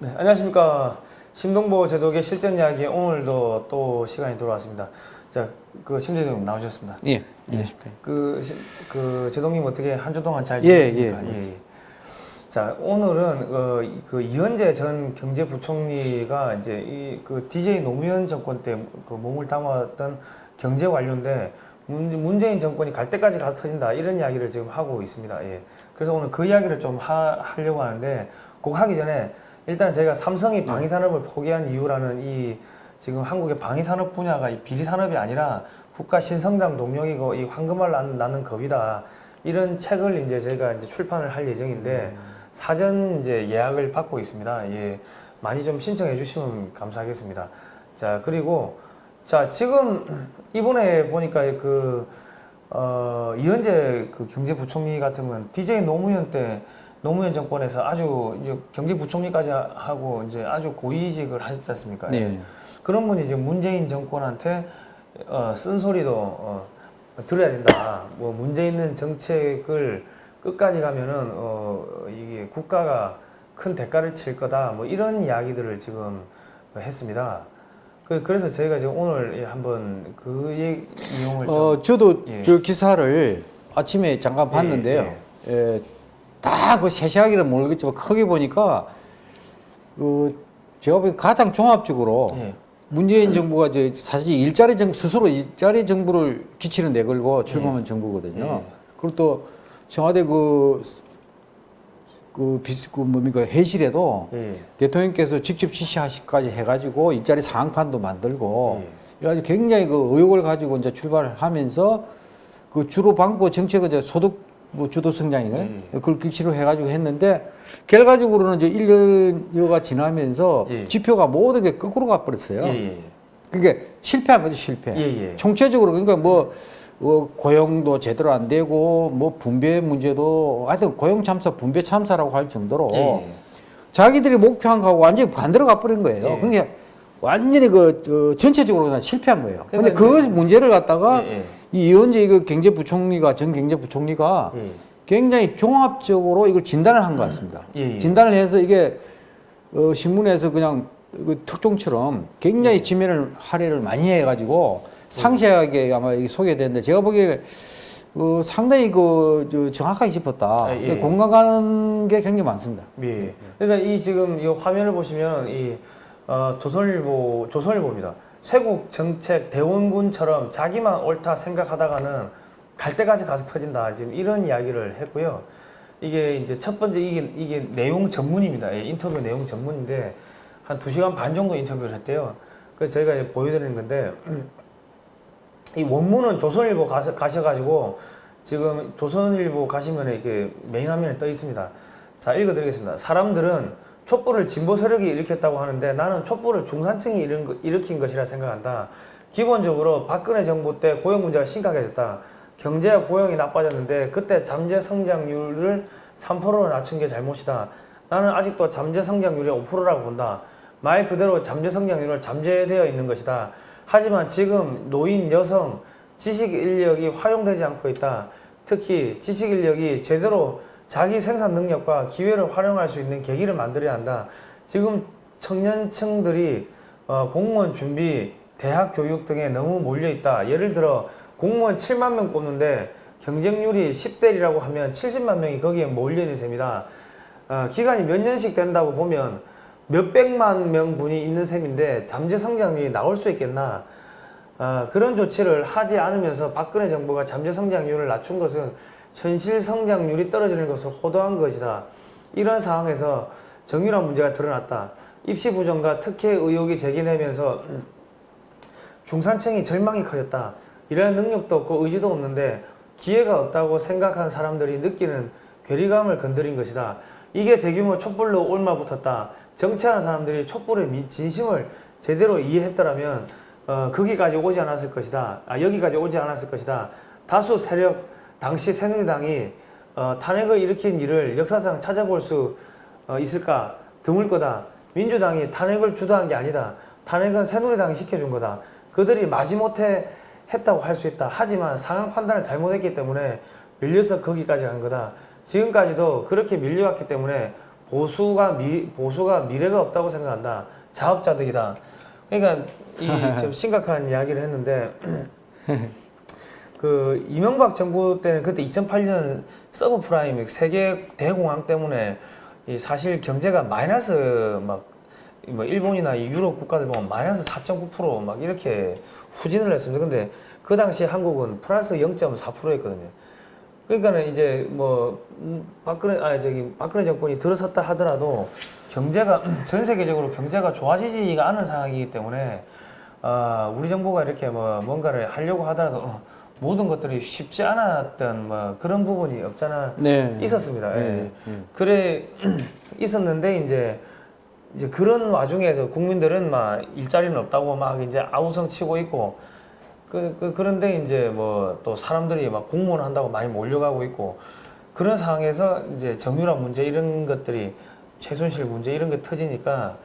네, 안녕하십니까. 심동보 제독의 실전 이야기 오늘도 또 시간이 돌아왔습니다. 자, 그 심재동 나오셨습니다. 예. 예. 그, 시- 그 제동님 어떻게 한 주 동안 잘 예, 지내셨습니까? 예. 예. 자, 오늘은 어, 그 이현재 전 경제부총리가 이제 이 그 DJ 노무현 정권 때 그 몸을 담았던 경제 관료인데 문- 문재인 정권이 갈 때까지 가서 터진다 이런 이야기를 지금 하고 있습니다. 예. 그래서 오늘 그 이야기를 좀 하, 하려고 하는데 꼭 하기 전에 일단 제가 삼성이 방위산업을 포기한 이유라는 이 지금 한국의 방위산업 분야가 이 비리산업이 아니라 국가 신성장 동력이고 이 황금알 낳는 겁이다. 이런 책을 이제 저희가 이제 출판을 할 예정인데 사전 이제 예약을 받고 있습니다. 예. 많이 좀 신청해 주시면 감사하겠습니다. 자, 그리고 자, 지금 이번에 보니까 그 어, 이현재 그 경제부총리 같으면 DJ 노무현 때 노무현 정권에서 아주 이제 경제부총리까지 하고 이제 아주 고위직을 하셨지 않습니까? 네. 그런 분이 이제 문재인 정권한테 어, 쓴소리도 어, 들어야 된다. 뭐 문제 있는 정책을 끝까지 가면은 어, 이게 국가가 큰 대가를 칠 거다. 뭐 이런 이야기들을 지금 했습니다. 그- 그래서 저희가 지금 오늘 예, 한번 그 내용을 좀 어, 저도 예. 저 기사를 아침에 잠깐 봤는데요. 예, 다 그 세세하게는 모르겠지만 크게 보니까 그 제가 보기 가장 종합적으로 예. 문재인 정부가 이제 사실 일자리 정 스스로 일자리 정부를 기치는 내걸고 출범한 정부거든요. 예. 그리고 또 청와대 그, 그 비스, 그 뭡니까 회실에도 예. 대통령께서 직접 지시하시까지 해가지고 일자리 상황판도 만들고 예. 그래가지고 굉장히 그 의욕을 가지고 이제 출발을 하면서 그 주로 방고 정책은 이제 소득 뭐 주도 성장인가요? 예. 그걸 기치로 해가지고 했는데 결과적으로는 이제 1년여가 지나면서 예. 지표가 모든 게 거꾸로 가버렸어요. 예. 예. 그러니까 실패한 거죠, 실패. 예. 예. 총체적으로 그러니까 뭐, 어, 고용도 제대로 안 되고 뭐 분배 문제도 하여튼 고용 참사, 분배 참사라고 할 정도로 예. 자기들이 목표한 거하고 완전히 반대로 가버린 거예요. 예. 그러니까 완전히 그 어, 전체적으로 그냥 실패한 거예요. 근데 그러니까 그 문제를 갖다가 예. 이 이현재 이거 경제부총리가 전 경제부총리가 예. 굉장히 종합적으로 이걸 진단을 한 것 같습니다. 예, 예. 진단을 해서 이게 어, 신문에서 그냥 그 특종처럼 굉장히 예. 지면을 할애를 많이 해가지고 상세하게 아마 이게 소개됐는데 제가 보기에 어, 상당히 그 저, 정확하게 짚었다. 아, 예. 공감 가는 게 굉장히 많습니다. 예. 그러니까 이 지금 이 화면을 보시면 이 어, 조선일보 조선일보입니다. 쇄국 정책 대원군처럼 자기만 옳다 생각하다가는 갈 때까지 가서 터진다. 지금 이런 이야기를 했고요. 이게 이제 첫 번째 이게 이게 내용 전문입니다. 예, 인터뷰 내용 전문인데 한 2시간 반 정도 인터뷰를 했대요. 그래서 저희가 보여드리는 건데 이 원문은 조선일보 가셔, 가셔가지고 지금 조선일보 가시면 이렇게 메인 화면에 떠 있습니다. 자 읽어드리겠습니다. 사람들은 촛불을 진보 세력이 일으켰다고 하는데 나는 촛불을 중산층이 일으킨 것이라 생각한다. 기본적으로 박근혜 정부 때 고용 문제가 심각해졌다. 경제와 고용이 나빠졌는데 그때 잠재 성장률을 3%로 낮춘 게 잘못이다. 나는 아직도 잠재 성장률이 5%라고 본다. 말 그대로 잠재 성장률은 잠재되어 있는 것이다. 하지만 지금 노인, 여성, 지식 인력이 활용되지 않고 있다. 특히 지식 인력이 제대로 자기 생산 능력과 기회를 활용할 수 있는 계기를 만들어야 한다. 지금 청년층들이 어, 공무원 준비, 대학 교육 등에 너무 몰려 있다. 예를 들어 공무원 7만 명 뽑는데 경쟁률이 10대리라고 하면 70만 명이 거기에 몰려 있는 셈이다. 어, 기간이 몇 년씩 된다고 보면 몇백만 명 분이 있는 셈인데 잠재 성장률이 나올 수 있겠나? 아, 그런 조치를 하지 않으면서 박근혜 정부가 잠재 성장률을 낮춘 것은 현실 성장률이 떨어지는 것을 호도한 것이다. 이런 상황에서 정유란 문제가 드러났다. 입시 부정과 특혜 의혹이 제기되면서 중산층이 절망이 커졌다. 일할 능력도 없고 의지도 없는데 기회가 없다고 생각한 사람들이 느끼는 괴리감을 건드린 것이다. 이게 대규모 촛불로 올마붙었다. 정치하는 사람들이 촛불의 미- 진심을 제대로 이해했더라면 어, 거기까지 오지 않았을 것이다. 아, 여기까지 오지 않았을 것이다. 다수 세력 당시 새누리당이 어, 탄핵을 일으킨 일을 역사상 찾아볼 수 어, 있을까? 드물 거다. 민주당이 탄핵을 주도한 게 아니다. 탄핵은 새누리당이 시켜준 거다. 그들이 마지못해 했다고 할 수 있다. 하지만 상황 판단을 잘못했기 때문에 밀려서 거기까지 간 거다. 지금까지도 그렇게 밀려왔기 때문에 보수가 미 보수가 미래가 없다고 생각한다. 자업자득이다. 그러니까 이 좀 심각한 이야기를 했는데 그 이명박 정부 때는 그때 2008년 서브프라임 세계 대공황 때문에 이 사실 경제가 마이너스 막 뭐 일본이나 이 유럽 국가들 보면 마이너스 4.9%막 이렇게 후진을 했습니다. 근데 그 당시 한국은 플러스 0.4%였거든요. 그러니까는 이제 뭐 음, 박근혜 아 저기 박근혜 정권이 들어섰다 하더라도 경제가 전 세계적으로 경제가 좋아지지가 않은 상황이기 때문에 아 우리 정부가 이렇게 뭐 뭔가를 하려고 하더라도 어, 모든 것들이 쉽지 않았던 뭐 그런 부분이 없잖아 네. 있었습니다. 예. 네, 네. 그래 있었는데 이제 이제 그런 와중에서 국민들은 막 일자리는 없다고 막 이제 아우성 치고 있고 그, 그 그런데 이제 뭐 또 사람들이 막 공무원 한다고 많이 몰려가고 있고 그런 상황에서 이제 정유라 문제 이런 것들이 최순실 문제 이런 게 터지니까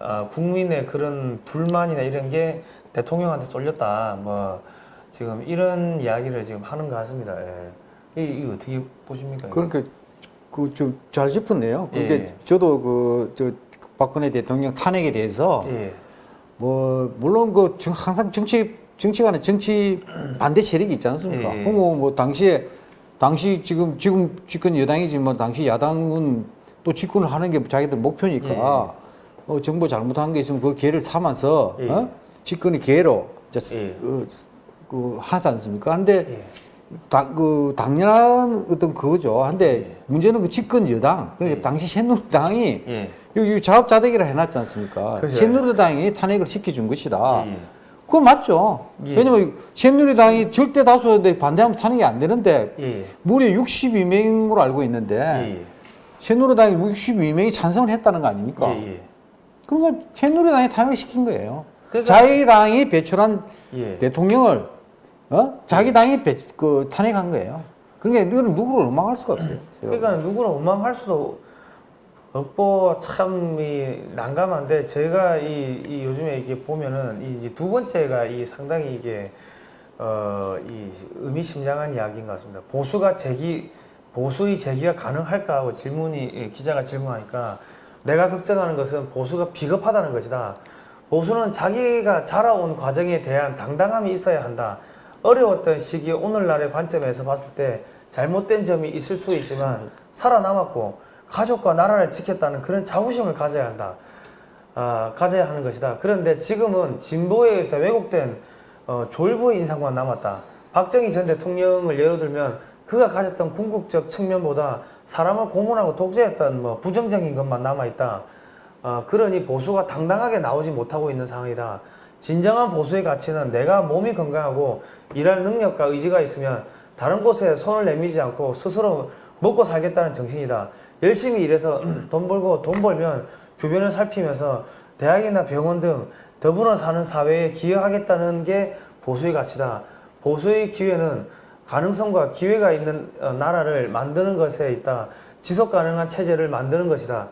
아, 국민의 그런 불만이나 이런 게 대통령한테 쏠렸다 뭐 지금 이런 이야기를 지금 하는 것 같습니다. 예. 이, 이거 어떻게 보십니까? 그러니까 그 좀 잘 짚었네요. 그러니까 예. 저도 그 저 박근혜 대통령 탄핵에 대해서 예. 뭐 물론 그 정- 항상 정치 정치가는 정치 반대 세력이 있지 않습니까? 예, 예. 그뭐 뭐 당시에 당시 지금 지금 집권 여당이지만 당시 야당은 또 집권을 하는 게 자기들 목표니까. 어, 정부 잘못한 게 있으면 그 기회를 삼아서 예. 어? 집권의 기회로 이제 예. 그, 그 하지 않습니까? 근데 예. 당, 그 당연한 어떤 그거죠. 근데 예. 문제는 그 집권 여당, 그러니까 예. 당시 새누리당이 예. 여기 자업자득이라 해놨지 않습니까? 그죠. 새누리당이 탄핵을 시켜준 것이다. 예. 그거 맞죠. 예. 왜냐면 새누리당이 절대 다수인데 반대하면 탄핵이 안 되는데 예. 무려 62명으로 알고 있는데 예. 새누리당이 62명이 찬성을 했다는 거 아닙니까? 예. 예. 그러니까 새누리당이 탄핵을 시킨 거예요. 그러니까- 자기당이 배출한 예. 대통령을 어? 자기 당이 배, 그 탄핵한 거예요. 그러니까 이거는 누구를 원망할 수가 없어요. 그러니까 누구를 원망할 수도 없고 참 이 난감한데 제가 이, 이 요즘에 이게 보면은 이 두 번째가 이 상당히 이게 어 이 의미심장한 이야기인 것 같습니다. 보수가 제기 보수의 제기가 가능할까 하고 질문이 이 기자가 질문하니까 내가 걱정하는 것은 보수가 비겁하다는 것이다. 보수는 자기가 자라온 과정에 대한 당당함이 있어야 한다. 어려웠던 시기 오늘날의 관점에서 봤을 때 잘못된 점이 있을 수 있지만 살아남았고 가족과 나라를 지켰다는 그런 자부심을 가져야 한다. 아, 가져야 하는 것이다. 그런데 지금은 진보에 의해서 왜곡된 어, 졸부의 인상만 남았다. 박정희 전 대통령을 예로 들면 그가 가졌던 궁극적 측면보다 사람을 고문하고 독재했던 뭐 부정적인 것만 남아있다. 어, 그러니 보수가 당당하게 나오지 못하고 있는 상황이다. 진정한 보수의 가치는 내가 몸이 건강하고 일할 능력과 의지가 있으면 다른 곳에 손을 내밀지 않고 스스로 먹고 살겠다는 정신이다. 열심히 일해서 돈 벌고 돈 벌면 주변을 살피면서 대학이나 병원 등 더불어 사는 사회에 기여하겠다는 게 보수의 가치다. 보수의 기회는 가능성과 기회가 있는 어, 나라를 만드는 것에 있다. 지속 가능한 체제를 만드는 것이다.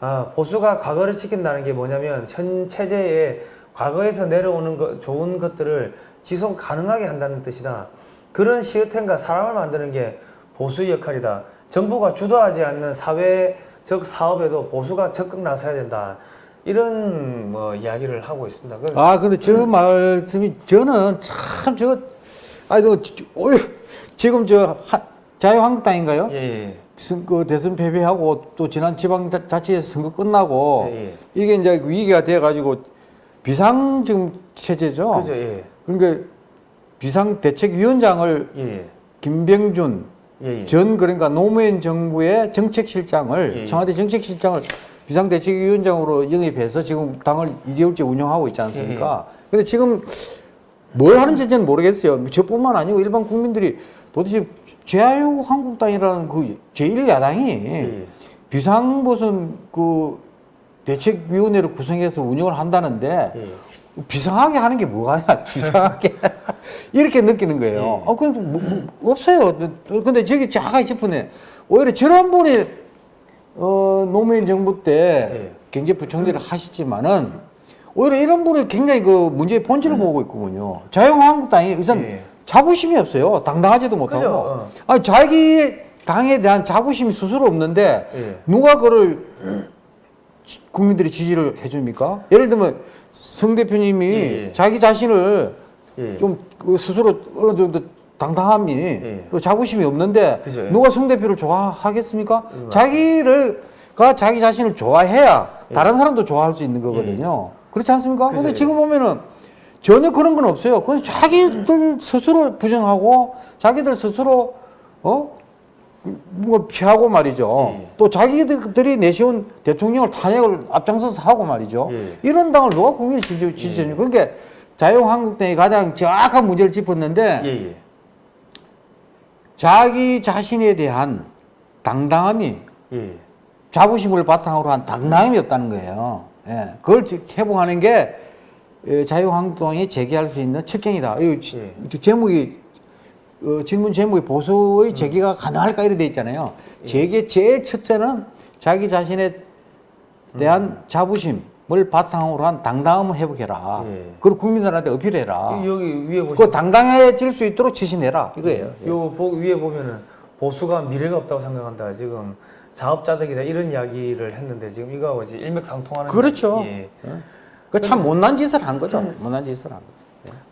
아, 보수가 과거를 지킨다는 게 뭐냐면 현 체제에 과거에서 내려오는 것, 좋은 것들을 지속 가능하게 한다는 뜻이다. 그런 시스템과 사람을 만드는 게 보수의 역할이다. 정부가 주도하지 않는 사회적 사업에도 보수가 적극 나서야 된다. 이런 뭐 이야기를 하고 있습니다. 그- 아, 근데 저 말씀이 저는 참 저, 어이, 지금 저 하- 자유한국당인가요? 예, 예, 선- 그 대선 패배하고 또 지난 지방자치에서 선거 끝나고 예, 예. 이게 이제 위기가 돼가지고 비상 지금 체제죠. 그죠, 예, 그러니까 비상대책위원장을 예, 예, 김병준 예, 예. 전 그러니까 노무현 정부의 정책실장을 예, 예. 청와대 정책실장을 비상대책위원장으로 영입해서 지금 당을 2개월째 운영하고 있지 예, 않습니까? 근데 지금 뭘 하는지 저는 모르겠어요. 저뿐만 아니고 일반 국민들이 도대체 자유한국당이라는 그 제1야당이 예. 비상보선 그 대책위원회를 구성해서 운영을 한다는데 예. 비상하게 하는 게 뭐가냐 비상하게 이렇게 느끼는 거예요. 예. 어, 그래도 뭐, 뭐 없어요. 근데 저기 자가 싶으네. 오히려 지난번에 어, 노무현 정부 때 예. 경제부총리를 하시지만은 오히려 이런 분이 굉장히 그 문제의 본질을 보고 있거든요. 자유한국당이 우선 예. 자부심이 없어요. 당당하지도 못하고. 어. 아니 자기 당에 대한 자부심이 스스로 없는데 예. 누가 그를 지- 국민들이 지지를 해줍니까? 예를 들면 성 대표님이 예, 예. 자기 자신을 예. 좀그 스스로 어느 정도 당당함이 예. 또 자부심이 없는데 그죠, 예. 누가 성 대표를 좋아하겠습니까? 음, 자기를 가 자기 자신을 좋아해야 다른 사람도 좋아할 수 있는 거거든요. 그렇지 않습니까? 예. 그죠, 근데 예. 지금 보면은 전혀 그런 건 없어요. 그냥 자기들 스스로 부정하고 자기들 스스로 어? 뭐 피하고 말이죠. 예. 또 자기들이 내세운 대통령을 탄핵을 앞장서서 하고 말이죠. 예. 이런 당을 누가 국민이 지지, 지지해요? 그러니까 자유한국당이 가장 정확한 문제를 짚었는데 예, 예. 자기 자신에 대한 당당함이 예. 자부심을 바탕으로 한 당당함이 없다는 거예요. 예. 그걸 지- 회복하는 게 예, 자유한국당이 제기할 수 있는 칠경이다. 이 지- 예. 저 제목이 어, 질문 제목이 보수의 제기가 가능할까 이래 돼 있잖아요. 예. 제기의 제일 첫째는 자기 자신에 대한 자부심을 바탕으로 한 당당함을 회복해라. 예. 그리고 국민들한테 어필해라. 여기 위에 보시면 그 당당해질 수 있도록 지시내라 이거예요. 요 보, 위에 보면은 보수가 미래가 없다고 생각한다. 지금 자업자득이다 이런 이야기를 했는데 지금 이거하고 이제 일맥상통하는. 그렇죠. 예. 그참 못난 짓을 한 거죠. 못난 짓을 한 거죠.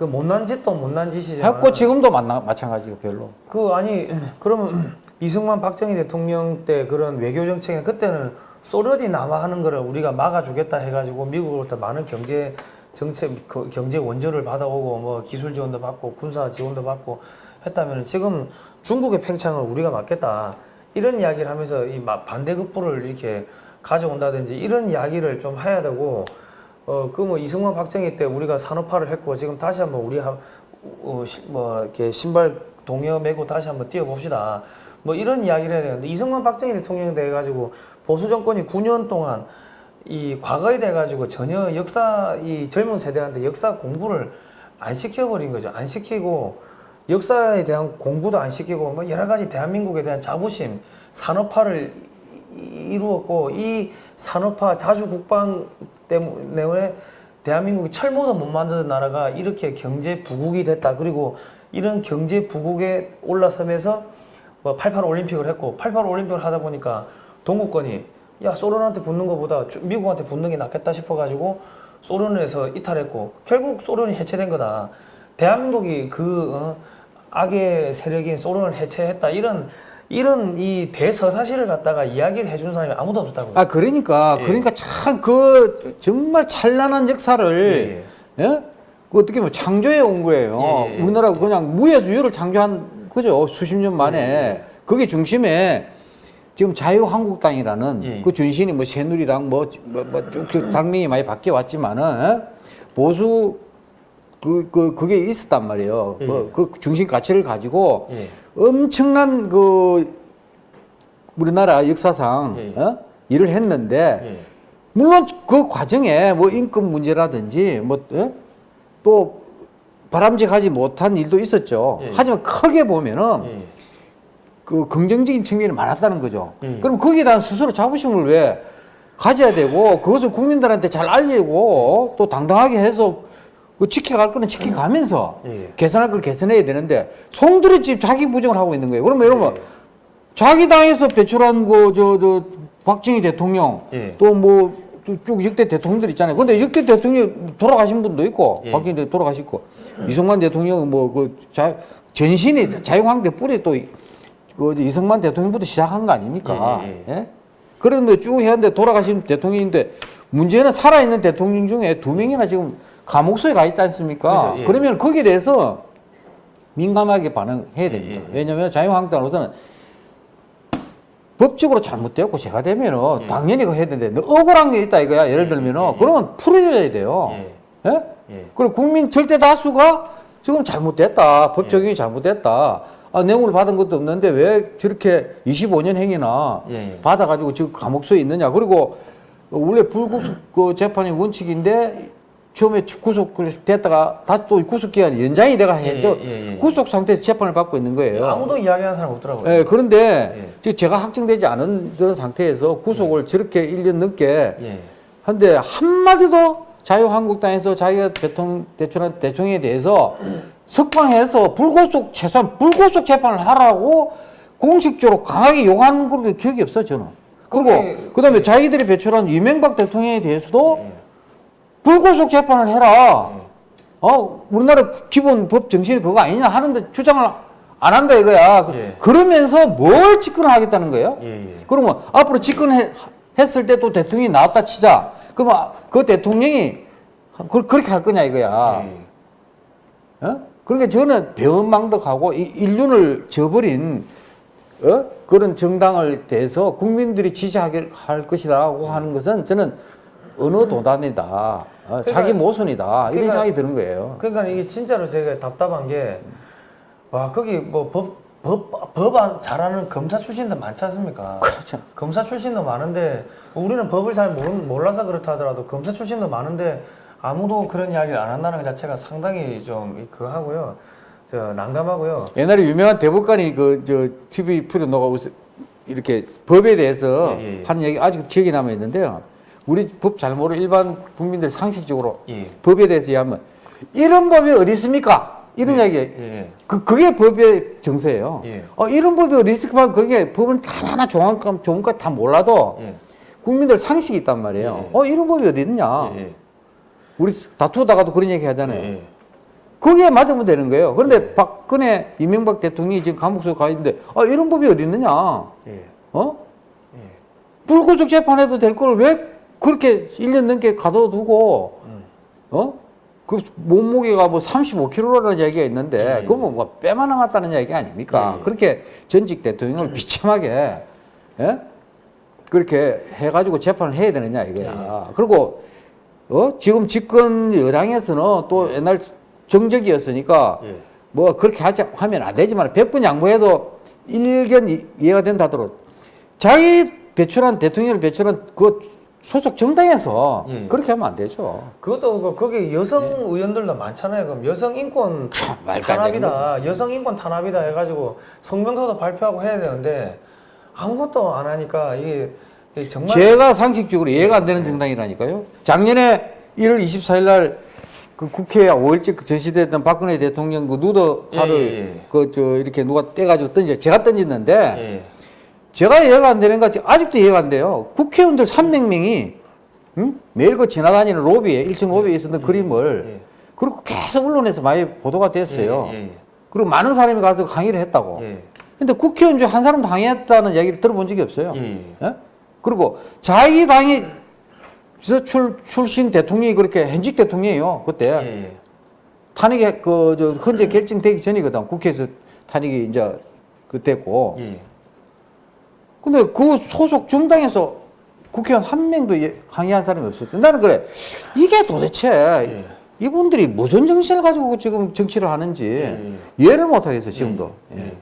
그 못난 짓도 못난 짓이지만. 했고 지금도 만나, 마찬가지고 별로. 그 아니 그러면 이승만 박정희 대통령 때 그런 외교 정책에 그때는 소련이 남하하는 거를 우리가 막아주겠다 해가지고 미국으로부터 많은 경제 정책 그 경제 원조를 받아오고 뭐 기술 지원도 받고 군사 지원도 받고 했다면 지금 중국의 팽창을 우리가 막겠다 이런 이야기를 하면서 이 마- 반대급부를 이렇게 가져온다든지 이런 이야기를 좀 해야 되고 어 그 뭐 이승만 박정희 때 우리가 산업화를 했고 지금 다시 한번 우리 한 어, 시- 뭐 이렇게 신발 동여 메고 다시 한번 뛰어봅시다. 뭐 이런 이야기를 해야 되는데 이승만 박정희 대통령이 돼가지고 보수 정권이 9년 동안 이 과거에 돼가지고 전혀 역사 이 젊은 세대한테 역사 공부를 안 시켜버린 거죠. 안 시키고 역사에 대한 공부도 안 시키고 뭐 여러 가지 대한민국에 대한 자부심, 산업화를 이- 이루었고 이 산업화 자주 국방 때문에 대한민국이 철모도 못 만드는 나라가 이렇게 경제 부국이 됐다. 그리고 이런 경제 부국에 올라서면서 뭐 88 올림픽을 했고 88 올림픽을 하다 보니까 동구권이 야 소련한테 붙는 것보다 주- 미국한테 붙는 게 낫겠다 싶어가지고 소련에서 이탈했고 결국 소련이 해체된 거다. 대한민국이 그 어, 악의 세력인 소련을 해체했다. 이런 이런 이 대서사실을 갖다가 이야기를 해주는 사람이 아무도 없었다고. 아 그러니까 예. 그러니까 참 그 정말 찬란한 역사를 예? 그 어떻게 보면 창조해 온 거예요. 예, 예, 우리나라가 그냥 유를 창조한 그죠 수십 년 만에 예, 그게 중심에 지금 자유한국당이라는 예. 그 준신이 뭐 새누리당 뭐뭐쭉 당명이 많이 바뀌어 왔지만은 예? 보수 그, 그, 그게 있었단 말이에요. 예. 그, 그 중심 가치를 가지고 예. 엄청난 그 우리나라 역사상 예. 어? 일을 했는데 예. 물론 그 과정에 뭐 인권 문제라든지 뭐 또 바람직하지 못한 일도 있었죠. 예. 하지만 크게 보면은 예. 그 긍정적인 측면이 많았다는 거죠. 예. 그럼 거기에 대한 스스로 자부심을 왜 가져야 되고 그것을 국민들한테 잘 알리고 또 당당하게 해서 그 지켜갈 거는 지켜가면서 예. 개선할 걸 개선해야 되는데 송두리 집 자기 부정을 하고 있는 거예요. 그러면 여러분 예. 자기 당에서 배출한 그저저 박정희 대통령 예. 또뭐 쭉 역대 대통령들 있잖아요. 근데 역대 대통령 돌아가신 분도 있고 예. 박정희 대통령 돌아가시고 이승만 대통령 뭐그 전신이 자유한국당 뿌리 또 그 이승만 대통령부터 시작한 거 아닙니까? 예, 예? 그런데 쭉 해왔는데 돌아가신 대통령인데 문제는 살아있는 대통령 중에 두 명이나 지금 감옥소에 가 있지 않습니까? 그죠, 예. 그러면 거기에 대해서 민감하게 반응해야 됩니다. 예, 예. 왜냐하면 자유한국당으로서는 법적으로 잘못되었고 제가 되면은 예. 당연히 그거 해야 되는데 너 억울한 게 있다 이거야 예를 예, 들면은 예, 예. 그러면 풀어줘야 돼요. 예. 예? 예. 그리고 국민 절대 다수가 지금 잘못됐다. 법 예. 적용이 잘못됐다. 아, 뇌물을 받은 것도 없는데 왜 저렇게 25년 행위나 예, 예. 받아가지고 지금 감옥소에 있느냐. 그리고 원래 불구속 그 재판이 원칙인데 처음에 구속을 됐다가 다시 또 구속 기간이 연장이 돼가 예, 했죠. 예, 예. 구속 상태에서 재판을 받고 있는 거예요. 아무도 이야기하는 사람 없더라고요. 예, 그런데 예. 지금 제가 확정되지 않은 그런 상태에서 구속을 저렇게 1년 넘게 예. 한데 한마디도 자유한국당에서 자기가 대통령 대통령 대통령에 대해서 석방해서 불구속 최소한 불구속 재판을 하라고 공식적으로 강하게 욕하는 걸로 기억이 없어 저는. 그리고 그게- 그다음에 자기들이 배출한 이명박 대통령에 대해서도 예. 불구속 재판을 해라. 어 우리나라 기본 법 정신이 그거 아니냐 하는데 주장을 안 한다 이거야. 예. 그러면서 뭘 집권하겠다는 거예요? 예, 예. 그러면 앞으로 집권했을 때 또 대통령이 나왔다 치자. 그러면 그 대통령이 그- 그렇게 할 거냐 이거야. 예. 어? 그러니까 저는 배은망덕하고 이 인륜을 저버린 어? 그런 정당을 대해서 국민들이 지지하게 할 것이라고 하는 것은 저는 어느 도단이다. 어, 그러니까- 자기 모순이다. 이런 그러니까- 생각이 드는 거예요. 그러니까 이게 진짜로 제가 답답한 게, 와, 거기 뭐 법, 법, 법 안- 잘하는 검사 출신들 많지 않습니까? 그렇죠. 검사 출신도 많은데, 우리는 법을 잘 모르, 몰라서 그렇다 하더라도 검사 출신도 많은데, 아무도 그런 이야기를 안 한다는 것 자체가 상당히 좀 그거 하고요. 저 난감하고요. 옛날에 유명한 대법관이 그 저 TV 프로 너가 웃- 이렇게 법에 대해서 예, 예, 예. 하는 얘기 아직 기억이 남아 있는데요. 우리 법 잘 모르는 일반 국민들 상식적으로 예. 법에 대해서 얘기하면 이런 법이 어디 있습니까? 이런 예, 이야기. 예. 그 그게 법의 정세예요. 예. 어 이런 법이 어디 있을까? 그게 법을 하나하나 조항감 조문까지 다 몰라도 예. 국민들 상식이 있단 말이에요. 예, 예. 어 이런 법이 어디 있냐? 예. 우리 다투다가도 그런 얘기 하잖아요. 예. 거기에 맞으면 되는 거예요. 그런데 박근혜, 이명박 대통령이 지금 감옥 속에 가 있는데, 아, 이런 법이 어디 있느냐? 어? 불구속 재판해도 될 걸 왜 그렇게 1년 넘게 가둬두고, 음. 어? 그 몸무게가 뭐 35kg라는 얘기가 있는데, 예. 그건 뭐 빼만 나갔다는 얘기 아닙니까? 예. 그렇게 전직 대통령을 비참하게, 예? 그렇게 해가지고 재판을 해야 되느냐 이거야. 예. 그리고, 어? 지금 집권 여당에서는 또 옛날 정적이었으니까, 예. 뭐 그렇게 하자 하면 안 되지만 100번 양보해도 일견 이- 이해가 된다 하더라도 자기 배출한 대통령을 배출한 그 소속 정당에서 예. 그렇게 하면 안 되죠. 그것도 그 거기 여성 의원들도 많잖아요. 그럼 여성 인권 네. 참, 탄압이다, 여성 인권 탄압이다 해가지고 성명서도 발표하고 해야 되는데 아무것도 안 하니까 이게 정말 제가 상식적으로 이해가 안 되는 정당이라니까요. 작년에 1월 24일 날 그 국회에 5일째 전시됐던 박근혜 대통령 그 누더화를 예, 예, 예. 그저 이렇게 누가 떼가지고 던져 제가 던졌는데 예. 제가 이해가 안 되는 거 아직도 이해가 안 돼요. 국회의원들 300명이 응? 매일 그 지나다니는 로비에 1층 로비에 있었던 그림을 예. 그리고 계속 언론에서 많이 보도가 됐어요. 예, 예, 그리고 많은 사람이 가서 강의를 했다고. 예. 근데 국회의원 중에 한 사람도 강의했다는 얘기를 들어본 적이 없어요. 예, 예. 예? 그리고 자기 당이 저 출, 출신 대통령이 그렇게 현직 대통령이에요. 그때 예, 예. 탄핵이 그저 헌재 결정되기 전이거든. 국회에서 탄핵이 이제 그 됐고. 예. 근데 그 소속 정당에서 국회의원 한 명도 예- 강의한 사람이 없었어요. 나는 그래. 이게 도대체 예. 이분들이 무슨 정신을 가지고 지금 정치를 하는지 예, 이해를 못 하겠어요, 지금도. 예. 예.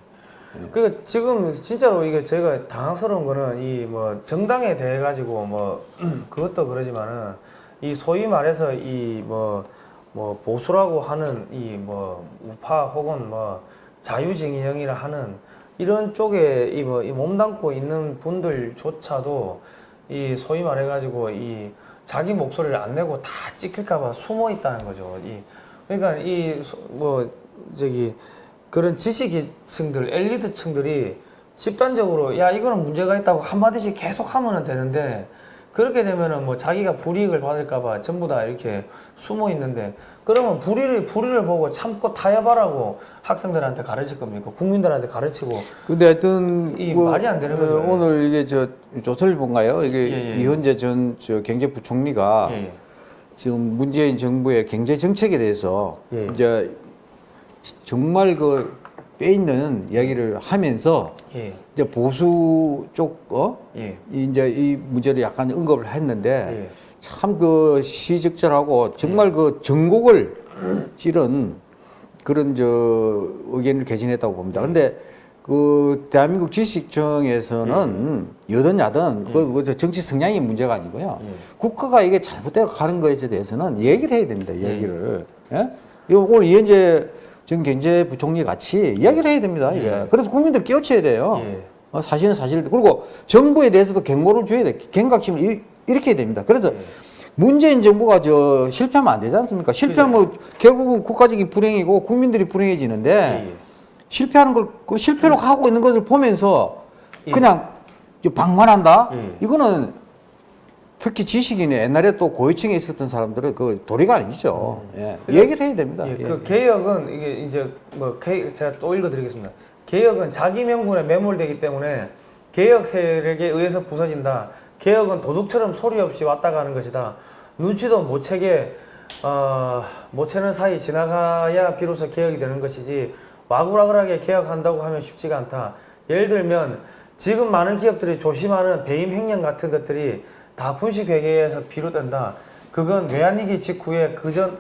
그 지금 진짜로 이게 제가 당황스러운 거는 이 뭐 정당에 대해 가지고 뭐 그것도 그러지만은 이 소위 말해서 이뭐뭐 보수라고 하는 이 뭐 우파 혹은 뭐 자유진영이라 하는 이런 쪽에 이뭐이 몸담고 있는 분들조차도 이 소위 말해 가지고 이 자기 목소리를 안 내고 다 찍힐까봐 숨어 있다는 거죠. 이 그러니까 이 뭐 저기 그런 지식층들, 엘리트층들이 집단적으로 야 이거는 문제가 있다고 한 마디씩 계속 하면 되는데 그렇게 되면은 뭐 자기가 불이익을 받을까봐 전부 다 이렇게 숨어 있는데 그러면 불의를 불의를 보고 참고 타협하라고 학생들한테 가르칠 겁니까? 국민들한테 가르치고 근데 하여튼 이 말이 안 되는 거죠. 어, 오늘 이게 저 조선일보인가요? 이게 예, 예. 이현재 전 저 경제부총리가 예, 지금 문재인 정부의 경제 정책에 대해서 예. 이제 정말 그 빼 있는 이야기를 하면서 예, 이제 보수 쪽 어? 예, 이 이제 이 문제를 약간 언급을 했는데 예. 참그 시적절하고 정말 그 전곡을 찌른 그런 저 의견을 개진했다고 봅니다. 그런데 그 대한민국 지식청에서는 여든 야든 그, 그 정치 성향이 문제가 아니고요. 예. 국가가 이게 잘못되어 가는 것에 대해서는 얘기를 해야 됩니다. 얘기를. 예? 오늘 이현재 전 경제부총리 같이 이야기를 해야 됩니다. 예. 그래서 국민들 깨우쳐야 돼요. 예. 어, 사실은 사실 그리고 정부에 대해서도 경고를 줘야 돼. 경각심을 이- 일으켜야 됩니다. 그래서 예. 문재인 정부가 저 실패하면 안 되지 않습니까? 실패하면 결국은 국가적인 불행이고 국민들이 불행해지는데 예. 실패하는 걸, 그 실패로 가고 있는 것을 보면서 예. 그냥 방관한다? 예. 이거는 특히 지식인이 옛날에 또 고위층에 있었던 사람들은 그 도리가 아니죠. 예. 얘기를 해야 됩니다. 예, 예. 그 개혁은 이게 이제 뭐 개, 제가 또 읽어드리겠습니다. 개혁은 자기 명분에 매몰되기 때문에 개혁 세력에 의해서 부서진다. 개혁은 도둑처럼 소리 없이 왔다 가는 것이다. 눈치도 못 채게 어, 못 채는 사이 지나가야 비로소 개혁이 되는 것이지 와글와글하게 개혁한다고 하면 쉽지가 않다. 예를 들면 지금 많은 기업들이 조심하는 배임 횡령 같은 것들이 다 분식회계에서 비롯된다. 그건 외환위기 직후에 그전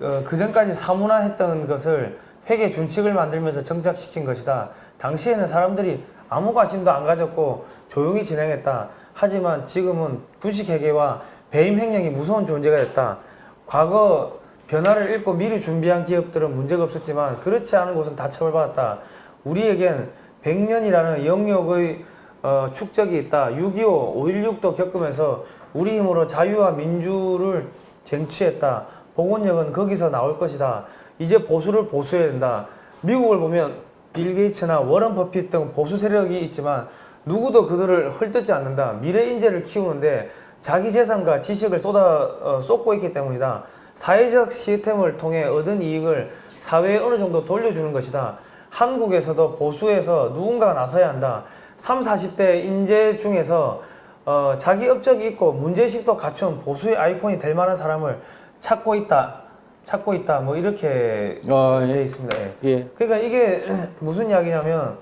어, 그전까지 사문화했던 것을 회계 준칙을 만들면서 정착시킨 것이다. 당시에는 사람들이 아무 관심도 안 가졌고 조용히 진행했다. 하지만 지금은 분식회계와 배임 횡령이 무서운 존재가 됐다. 과거 변화를 읽고 미리 준비한 기업들은 문제가 없었지만 그렇지 않은 곳은 다 처벌받았다. 우리에겐 100년이라는 영역의 어, 축적이 있다. 6.25, 5.16도 겪으면서 우리 힘으로 자유와 민주를 쟁취했다. 복원력은 거기서 나올 것이다. 이제 보수를 보수해야 된다. 미국을 보면 빌 게이츠나 워런 버핏 등 보수 세력이 있지만 누구도 그들을 헐뜯지 않는다. 미래 인재를 키우는데 자기 재산과 지식을 쏟아 어, 쏟고 있기 때문이다. 사회적 시스템을 통해 얻은 이익을 사회에 어느 정도 돌려주는 것이다. 한국에서도 보수에서 누군가가 나서야 한다. 3, 40대 인재 중에서 어, 자기 업적이 있고 문제의식도 갖춘 보수의 아이콘이 될 만한 사람을 찾고 있다. 찾고 있다. 뭐 이렇게 어, 돼 예. 있습니다. 예. 예. 그러니까 이게 무슨 이야기냐면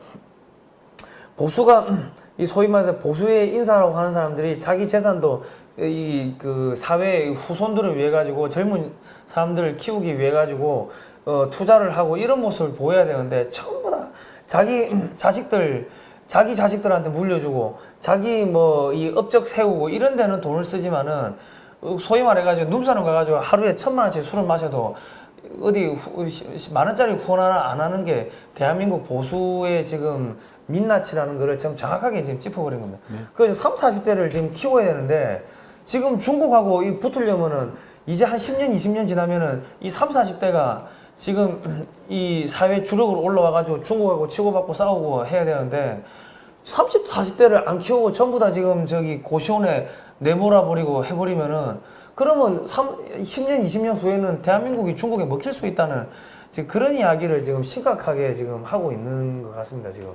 보수가 이 소위 말해서 보수의 인사라고 하는 사람들이 자기 재산도 이 그 사회 후손들을 위해 가지고 젊은 사람들을 키우기 위해 가지고 어, 투자를 하고 이런 모습을 보여야 되는데 전부 다 자기 자식들 자기 자식들한테 물려주고 자기 뭐 이 업적 세우고 이런 데는 돈을 쓰지만은 어, 소위 말해가지고 눈사람 가가지고 하루에 천만 원씩 술을 마셔도 어디 후- 시- 만 원짜리 후원 하나 안 하는 게 대한민국 보수의 지금 민낯이라는 거를 지금 정확하게 지금 짚어버린 겁니다. 그래서 3, 40대를 지금 키워야 되는데 지금 중국하고 이 붙으려면은 이제 한 10년, 20년 지나면은 이 3, 40대가 지금 이 사회 주력으로 올라와가지고 중국하고 치고받고 싸우고 해야 되는데 30, 40대를 안 키우고 전부 다 지금 저기 고시원에 내몰아 버리고 해버리면은 그러면 3, 10년, 20년 후에는 대한민국이 중국에 먹힐 수 있다는 지금 그런 이야기를 지금 심각하게 지금 하고 있는 것 같습니다, 지금.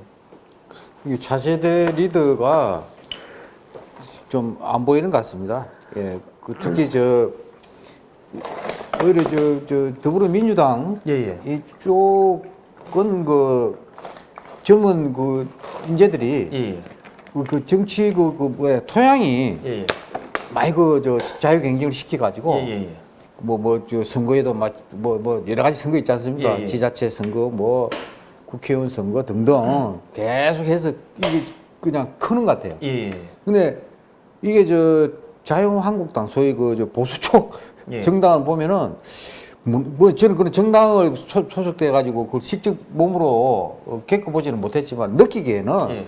이 차세대 리더가 좀 안 보이는 것 같습니다. 예, 그 특히 저 오히려 저, 저 더불어민주당 예, 예. 이쪽은 그 젊은 그 인재들이 예, 예. 그, 그 정치 그, 그 뭐야 토양이 예, 예. 많이 그 저 자유 경쟁을 시켜가지고. 뭐 뭐 저 선거에도 막뭐 뭐 여러 가지 선거 있지 않습니까? 지자체 선거 뭐 국회의원 선거 등등 계속해서 이게 그냥 크는 것 같아요. 예, 예. 근데 이게 저 자유한국당 소위 그 저 보수 쪽 예. 정당을 보면은 뭐, 뭐 저는 그런 정당을 소, 속돼 가지고 그걸 직접 몸으로 어, 겪어보지는 못했지만 느끼기에는 예.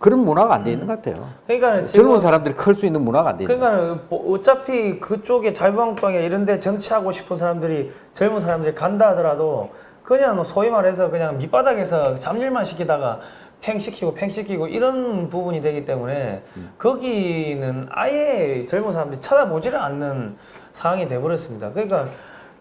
그러는 문화가 안 돼 있는 것 같아요. 그러니까 젊은 사람들이 클 수 있는 문화가 안 돼 있는. 그러니까는 뭐 어차피 그쪽에 자유한국당에 이런데 정치하고 싶은 사람들이 젊은 사람들이 간다 하더라도 그냥 소위 말해서 그냥 밑바닥에서 잡일만 시키다가 팽 시키고 팽 시키고 이런 부분이 되기 때문에 거기는 아예 젊은 사람들이 쳐다보지를 않는 상황이 돼버렸습니다. 그러니까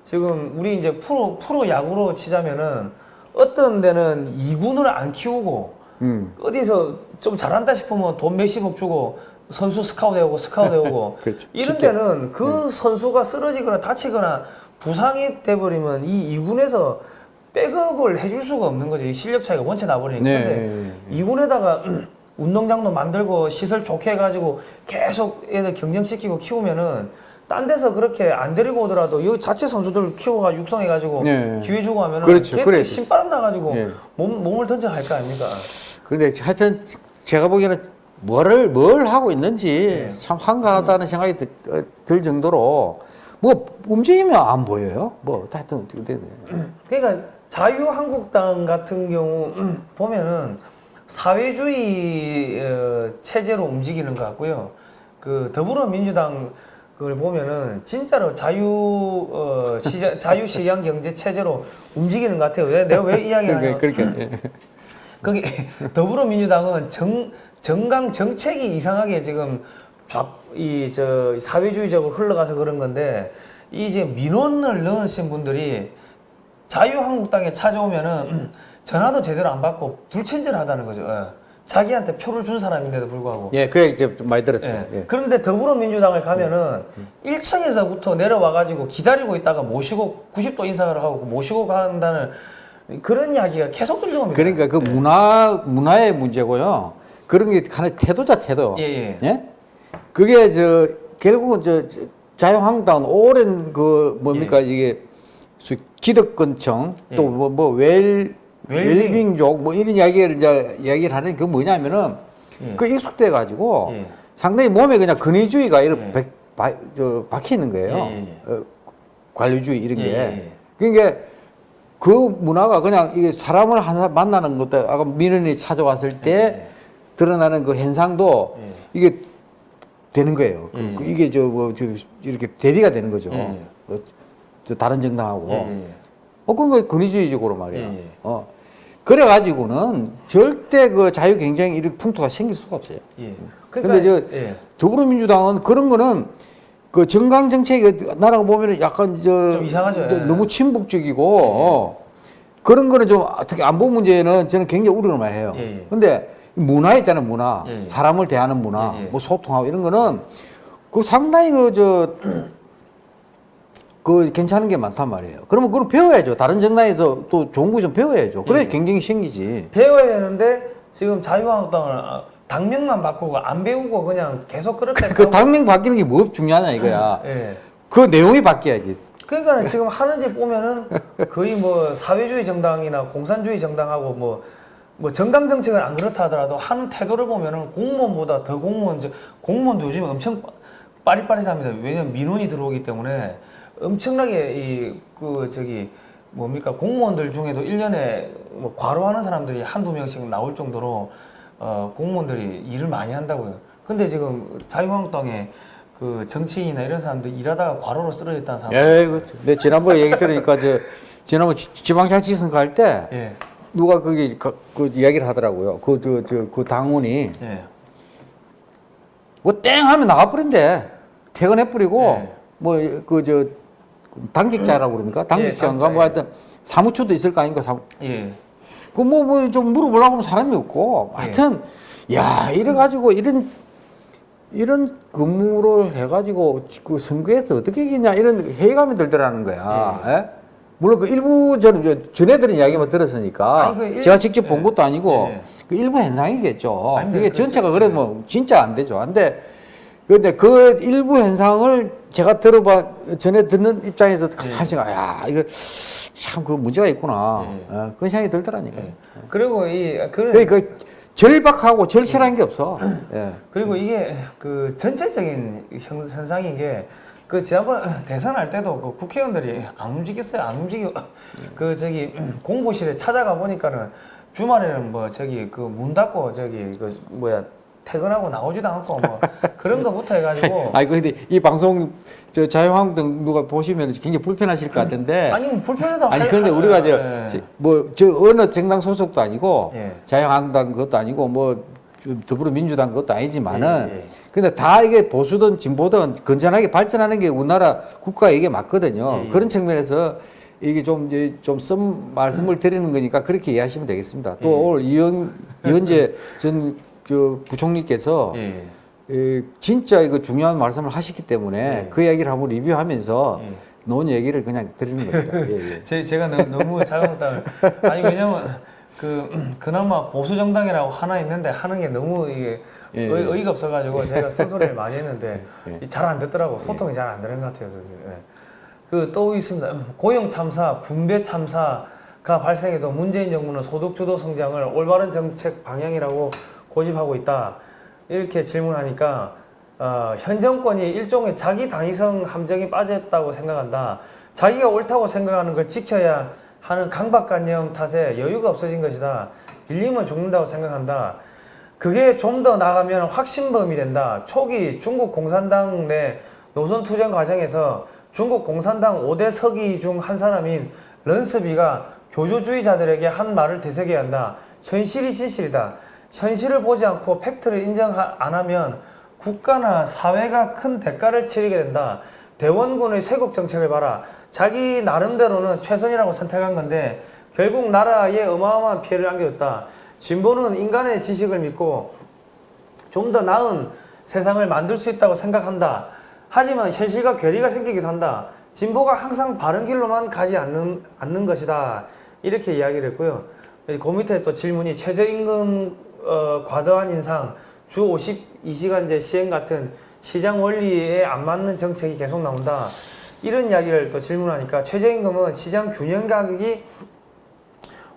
지금 우리 이제 프로 프로 야구로 치자면은 어떤 데는 이군을 안 키우고 음. 어디서 좀 잘한다 싶으면 돈 몇십억 주고 선수 스카우트 해오고 스카우트 해오고 그렇죠. 이런. 데는 그 선수가 쓰러지거나 다치거나 부상이 돼버리면 이 2군에서 백업을 해줄 수가 없는 거지 이 실력 차이가 원체 나버리니까 네. 근데 2군에다가 운동장도 만들고 시설 좋게 해가지고 계속 애들 경쟁시키고 키우면은 딴 데서 그렇게 안 데리고 오더라도 여기 자체 선수들 키워가 육성해가지고 네. 기회 주고 하면은 그렇죠. 걔 그래야 신바람 나가지고 네. 몸, 몸을 던져 갈 거 아닙니까? 그런데 하여튼 제가 보기에는 뭐를 뭘 하고 있는지 네. 참 한가하다는 생각이 들, 어, 들 정도로 뭐 움직이면 안 보여요. 뭐 하여튼 어떻게 되네. 그러니까 자유한국당 같은 경우 음, 보면은 사회주의 어, 체제로 움직이는 것 같고요. 그 더불어민주당 그걸 보면은 진짜로 자유 어, 시장 자유 시장 경제 체제로 움직이는 것 같아요. 내- 내가 왜 이야기하냐? 그러니까 예. 거기 더불어민주당은 정 정강 정책이 이상하게 지금 좌이저 사회주의적으로 흘러가서 그런 건데 이제 민원을 넣으신 분들이 자유한국당에 찾아오면은 음, 전화도 제대로 안 받고 불친절하다는 거죠. 예. 자기한테 표를 준 사람인데도 불구하고. 예, 그 얘기 좀 많이 들었어요. 예. 예. 그런데 더불어민주당을 가면은 1층에서부터 내려와 가지고 기다리고 있다가 모시고 90도 인사를 하고 모시고 간다는 그런 이야기가 계속 들려옵니다. 그러니까 그 문화 문화의 문제고요. 그런 게 하나 태도자 태도. 예, 예. 그게 저 결국은 저저 자유한국당은 오랜 그 뭡니까 이게 소위 기득권층 예. 또뭐 뭐웰 웰빙. 웰빙족 뭐 이런 이야기를 이제 이야기를 하는 게 뭐냐면은 예. 그 익숙돼 가지고 예. 상당히 몸에 그냥 근위주의가 이렇게 예. 박혀 있는 거예요. 예, 예, 어, 관료주의 이런 예, 게. 예. 그러니까 그 문화가 그냥 이게 사람을 하나 만나는 것도 아까 민원이 찾아왔을 때 예. 드러나는 그 현상도 예. 이게 되는 거예요. 그- 예. 그 이게 저 뭐 저 이렇게 대비가 되는 거죠. 예. 어, 저 다른 정당하고. 예, 예. 어, 그건 그 근위주의적으로 말이야. 어. 그래가지고는 절대 그 자유 경쟁 이런 풍토가 생길 수가 없어요. 예. 근데 저 예. 더불어민주당은 그런 거는 그 정강 정책이 나라가 보면은 약간 저. 저 예. 너무 친북적이고 어, 그런 거는 좀 특히 안보 문제는 저는 굉장히 우려를 많이 해요. 예, 예. 근데 문화 있잖아요, 문화. 예, 예. 사람을 대하는 문화, 예, 예. 뭐 소통하고 이런 거는 그 상당히 그 저 그 괜찮은 게 많단 말이에요. 그러면 그걸 배워야죠. 다른 정당에서 또 좋은 거 좀 배워야죠. 그래 예. 경쟁이 생기지. 배워야 되는데 지금 자유한국당을 아, 당명만 바꾸고 안 배우고 그냥 계속 그렇게 그 가고- 당명 바뀌는 게 뭐 중요하냐 이거야. 예. 그 내용이 바뀌어야지. 그러니까 지금 하는 집 보면은 거의 뭐 사회주의 정당이나 공산주의 정당하고 뭐, 뭐 정강 정책은 안 그렇다 하더라도 하는 태도를 보면은 공무원보다 더 공무원, 저- 공무원도 요즘 엄청 빠- 빠릿빠릿합니다. 왜냐면 민원이 들어오기 때문에 엄청나게 이 그 저기 뭡니까 공무원들 중에도 일년에뭐 과로하는 사람들이 한두 명씩 나올 정도로 어 공무원들이 일을 많이 한다고요. 근데 지금 자유한국당에 그 정치인이나 이런 사람들 일하다가 과로로 쓰러졌다는 사람 에이, 그, 내 지난번에 얘기 들으니까 저 지난번 지- 지방자치 선거 할때 예, 누가 거기 그, 그 이야기를 하더라고요. 그저저그 당원이 예, 뭐땡 하면 나가버린대. 퇴근해 버리고 예. 뭐그 저 당직자라고 그럽니까? 당직자인가 당직자, 뭐 예. 하여튼 사무처도 있을 거 아닙니까? 사무. 예, 그뭐 뭐 좀 물어보려고 하면 사람이 없고 예. 하여튼 야 이래 가지고 이런 이런 근무를 해가지고 그 선거에서 어떻게 이기냐 이런 회의감이 들더라는 거야. 예? 물론 그 일부 저는 전해들은 이야기만 들었으니까 아니, 그 일- 제가 직접 본 예. 것도 아니고 예. 그 일부 현상이겠죠. 아니, 그게 그- 전체가 그래 뭐 진짜 안 되죠. 근데 근데 그 일부 현상을 제가 들어봐 전에 듣는 입장에서 예. 한 생각 야 이거 참 그 문제가 있구나 예. 어, 그런 생각이 들더라니까요. 예. 그리고 이 그, 그러니까 절박하고 절실한 게 없어. 예. 그리고 이게 그 전체적인 현- 현상인 게 그 지난번 대선할 때도 그 국회의원들이 안 움직였어요. 안 움직여. 그 저기 공보실에 찾아가 보니까는 주말에는 뭐 저기 그 문 닫고 저기 그 뭐야 퇴근하고 나오지도 않고 뭐 그런 거부터 해가지고 아이고 근데 이 방송 저 자유한국당 누가 보시면 굉장히 불편하실 것 같은데 아니 뭐 불편해도 아니 할- 그런데 우리가 예. 저뭐 저 어느 정당 소속도 아니고 예. 자유한국당 그것도 아니고 뭐 더불어민주당 그것도 아니지만은 예, 예. 근데 다 이게 보수든 진보든 건전하게 발전하는 게 우리나라 국가 이게 맞거든요. 예, 예. 그런 측면에서 이게 좀 이제 좀쓴 말씀을 드리는 거니까 그렇게 이해하시면 되겠습니다. 또 예. 오늘 이현 이현재 전 저 부총리께서 예. 에, 진짜 이거 중요한 말씀을 하셨기 때문에 예. 그 이야기를 한번 리뷰하면서 예. 놓은 얘기를 그냥 드리는 겁니다. 예, 예. 제, 제가 너무, 자유한국당을 아니 왜냐면 그 음, 그나마 보수 정당이라고 하나 있는데 하는 게 너무 이게 예, 의, 예. 의가 없어가지고 제가 쓴소리를 많이 했는데 예. 잘안 듣더라고 소통이 잘 안 되는 것 같아요. 그 또 있습니다. 음, 고용 참사, 분배 참사가 발생해도 문재인 정부는 소득 주도 성장을 올바른 정책 방향이라고 고집하고 있다. 이렇게 질문하니까 어, 현 정권이 일종의 자기 당위성 함정에 빠졌다고 생각한다. 자기가 옳다고 생각하는 걸 지켜야 하는 강박관념 탓에 여유가 없어진 것이다. 빌리면 죽는다고 생각한다. 그게 좀 더 나가면 확신범이 된다. 초기 중국 공산당 내 노선 투쟁 과정에서 중국 공산당 5대 서기 중 한 사람인 런스비가 교조주의자들에게 한 말을 되새겨야 한다. 현실이 진실이다. 현실을 보지 않고 팩트를 인정 안 하면 국가나 사회가 큰 대가를 치르게 된다. 대원군의 쇄국 정책을 봐라. 자기 나름대로는 최선이라고 선택한 건데 결국 나라에 어마어마한 피해를 안겨줬다. 진보는 인간의 지식을 믿고 좀 더 나은 세상을 만들 수 있다고 생각한다. 하지만 현실과 괴리가 생기기도 한다. 진보가 항상 바른 길로만 가지 않는, 않는 것이다. 이렇게 이야기를 했고요. 그 밑에 또 질문이 최저임금 어, 과도한 인상, 주 52시간제 시행 같은 시장 원리에 안 맞는 정책이 계속 나온다. 이런 이야기를 또 질문하니까 최저임금은 시장 균형 가격이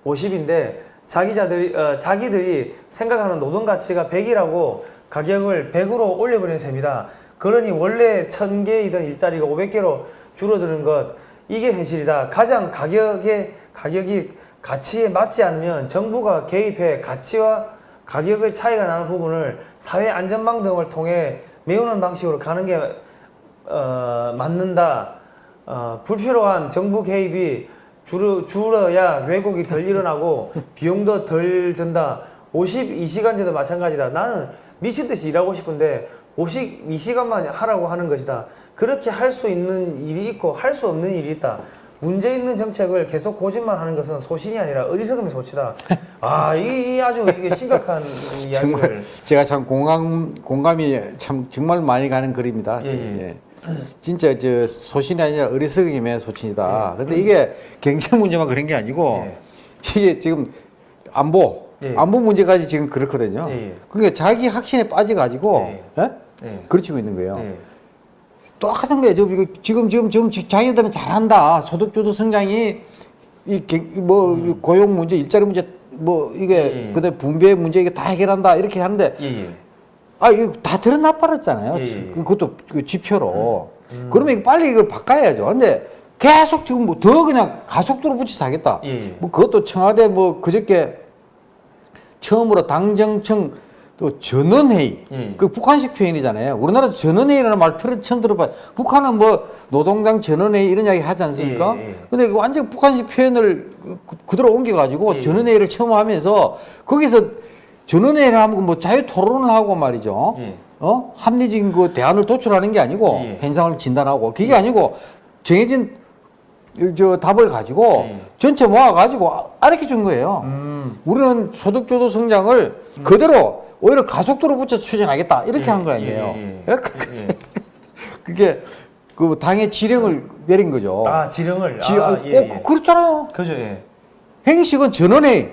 50인데 자기자들이 어, 자기들이 생각하는 노동 가치가 100이라고 가격을 100으로 올려버리는 셈이다. 그러니 원래 1000개이던 일자리가 500개로 줄어드는 것 이게 현실이다. 가장 가격의 가격이 가치에 맞지 않으면 정부가 개입해 가치와 가격의 차이가 나는 부분을 사회 안전망 등을 통해 메우는 방식으로 가는 게 어, 맞는다. 어, 불필요한 정부 개입이 줄어, 줄어야 왜곡이 덜 일어나고 비용도 덜 든다. 52시간제도 마찬가지다. 나는 미친 듯이 일하고 싶은데 52시간만 하라고 하는 것이다. 그렇게 할 수 있는 일이 있고 할 수 없는 일이 있다. 문제 있는 정책을 계속 고집만 하는 것은 소신이 아니라 어리석음의 소치다. 아, 이, 이 아주 이게 심각한 이야기를. 정말 제가 참 공감 공감이 참 정말 많이 가는 글입니다. 예, 예. 예. 진짜 저 소신이 아니라 어리석임의 소신이다. 근데 이게 경제 문제만 그런 게 아니고 예. 이게 지금 안보 예. 안보 문제까지 지금 그렇거든요. 예, 예. 그러니까 자기 확신에 빠져가지고 예. 예? 예. 그르치고 있는 거예요. 예. 똑같은 거예요. 지금, 지금, 지금, 지금 자기들은 잘한다. 소득주도 성장이, 이, 개- 뭐, 고용 문제, 일자리 문제, 뭐, 이게, 음. 그다음에 분배 문제, 이게 다 해결한다. 이렇게 하는데, 예, 예. 아, 이거 다 드러나 버렸잖아요. 예, 예. 그것도 그 지표로. 그러면 이거 빨리 이걸 바꿔야죠. 근데 계속 지금 뭐 더 그냥 가속도로 붙여서 하겠다. 예, 예. 뭐 그것도 청와대 뭐 그저께 처음으로 당정청 또 전원회의 예. 그 북한식 표현이잖아요. 우리나라 전원회의라는 말 처- 처음 들어봐요. 북한은 뭐 노동당 전원회의 이런 이야기 하지 않습니까? 예, 예. 근데 그 완전 북한식 표현을 그- 그대로 옮겨가지고 예. 전원회의를 처음 하면서 거기서 전원회의를 하면 뭐 자유 토론을 하고 말이죠. 예. 어? 합리적인 그 대안을 도출하는 게 아니고 예. 현상을 진단하고 그게 아니고 정해진 저 답을 가지고 예. 전체 모아가지고 알려 준 거예요. 음. 우리는 소득주도 성장을 그대로 오히려 가속도로 붙여서 추진하겠다 이렇게 예, 한거 아니에요. 예, 예, 예. 예? 예. 그게 그 당의 지령을 내린 거죠. 아, 지령을. 지, 아, 아, 예, 어, 예. 그- 그렇잖아요. 그죠, 예. 행식은 전원에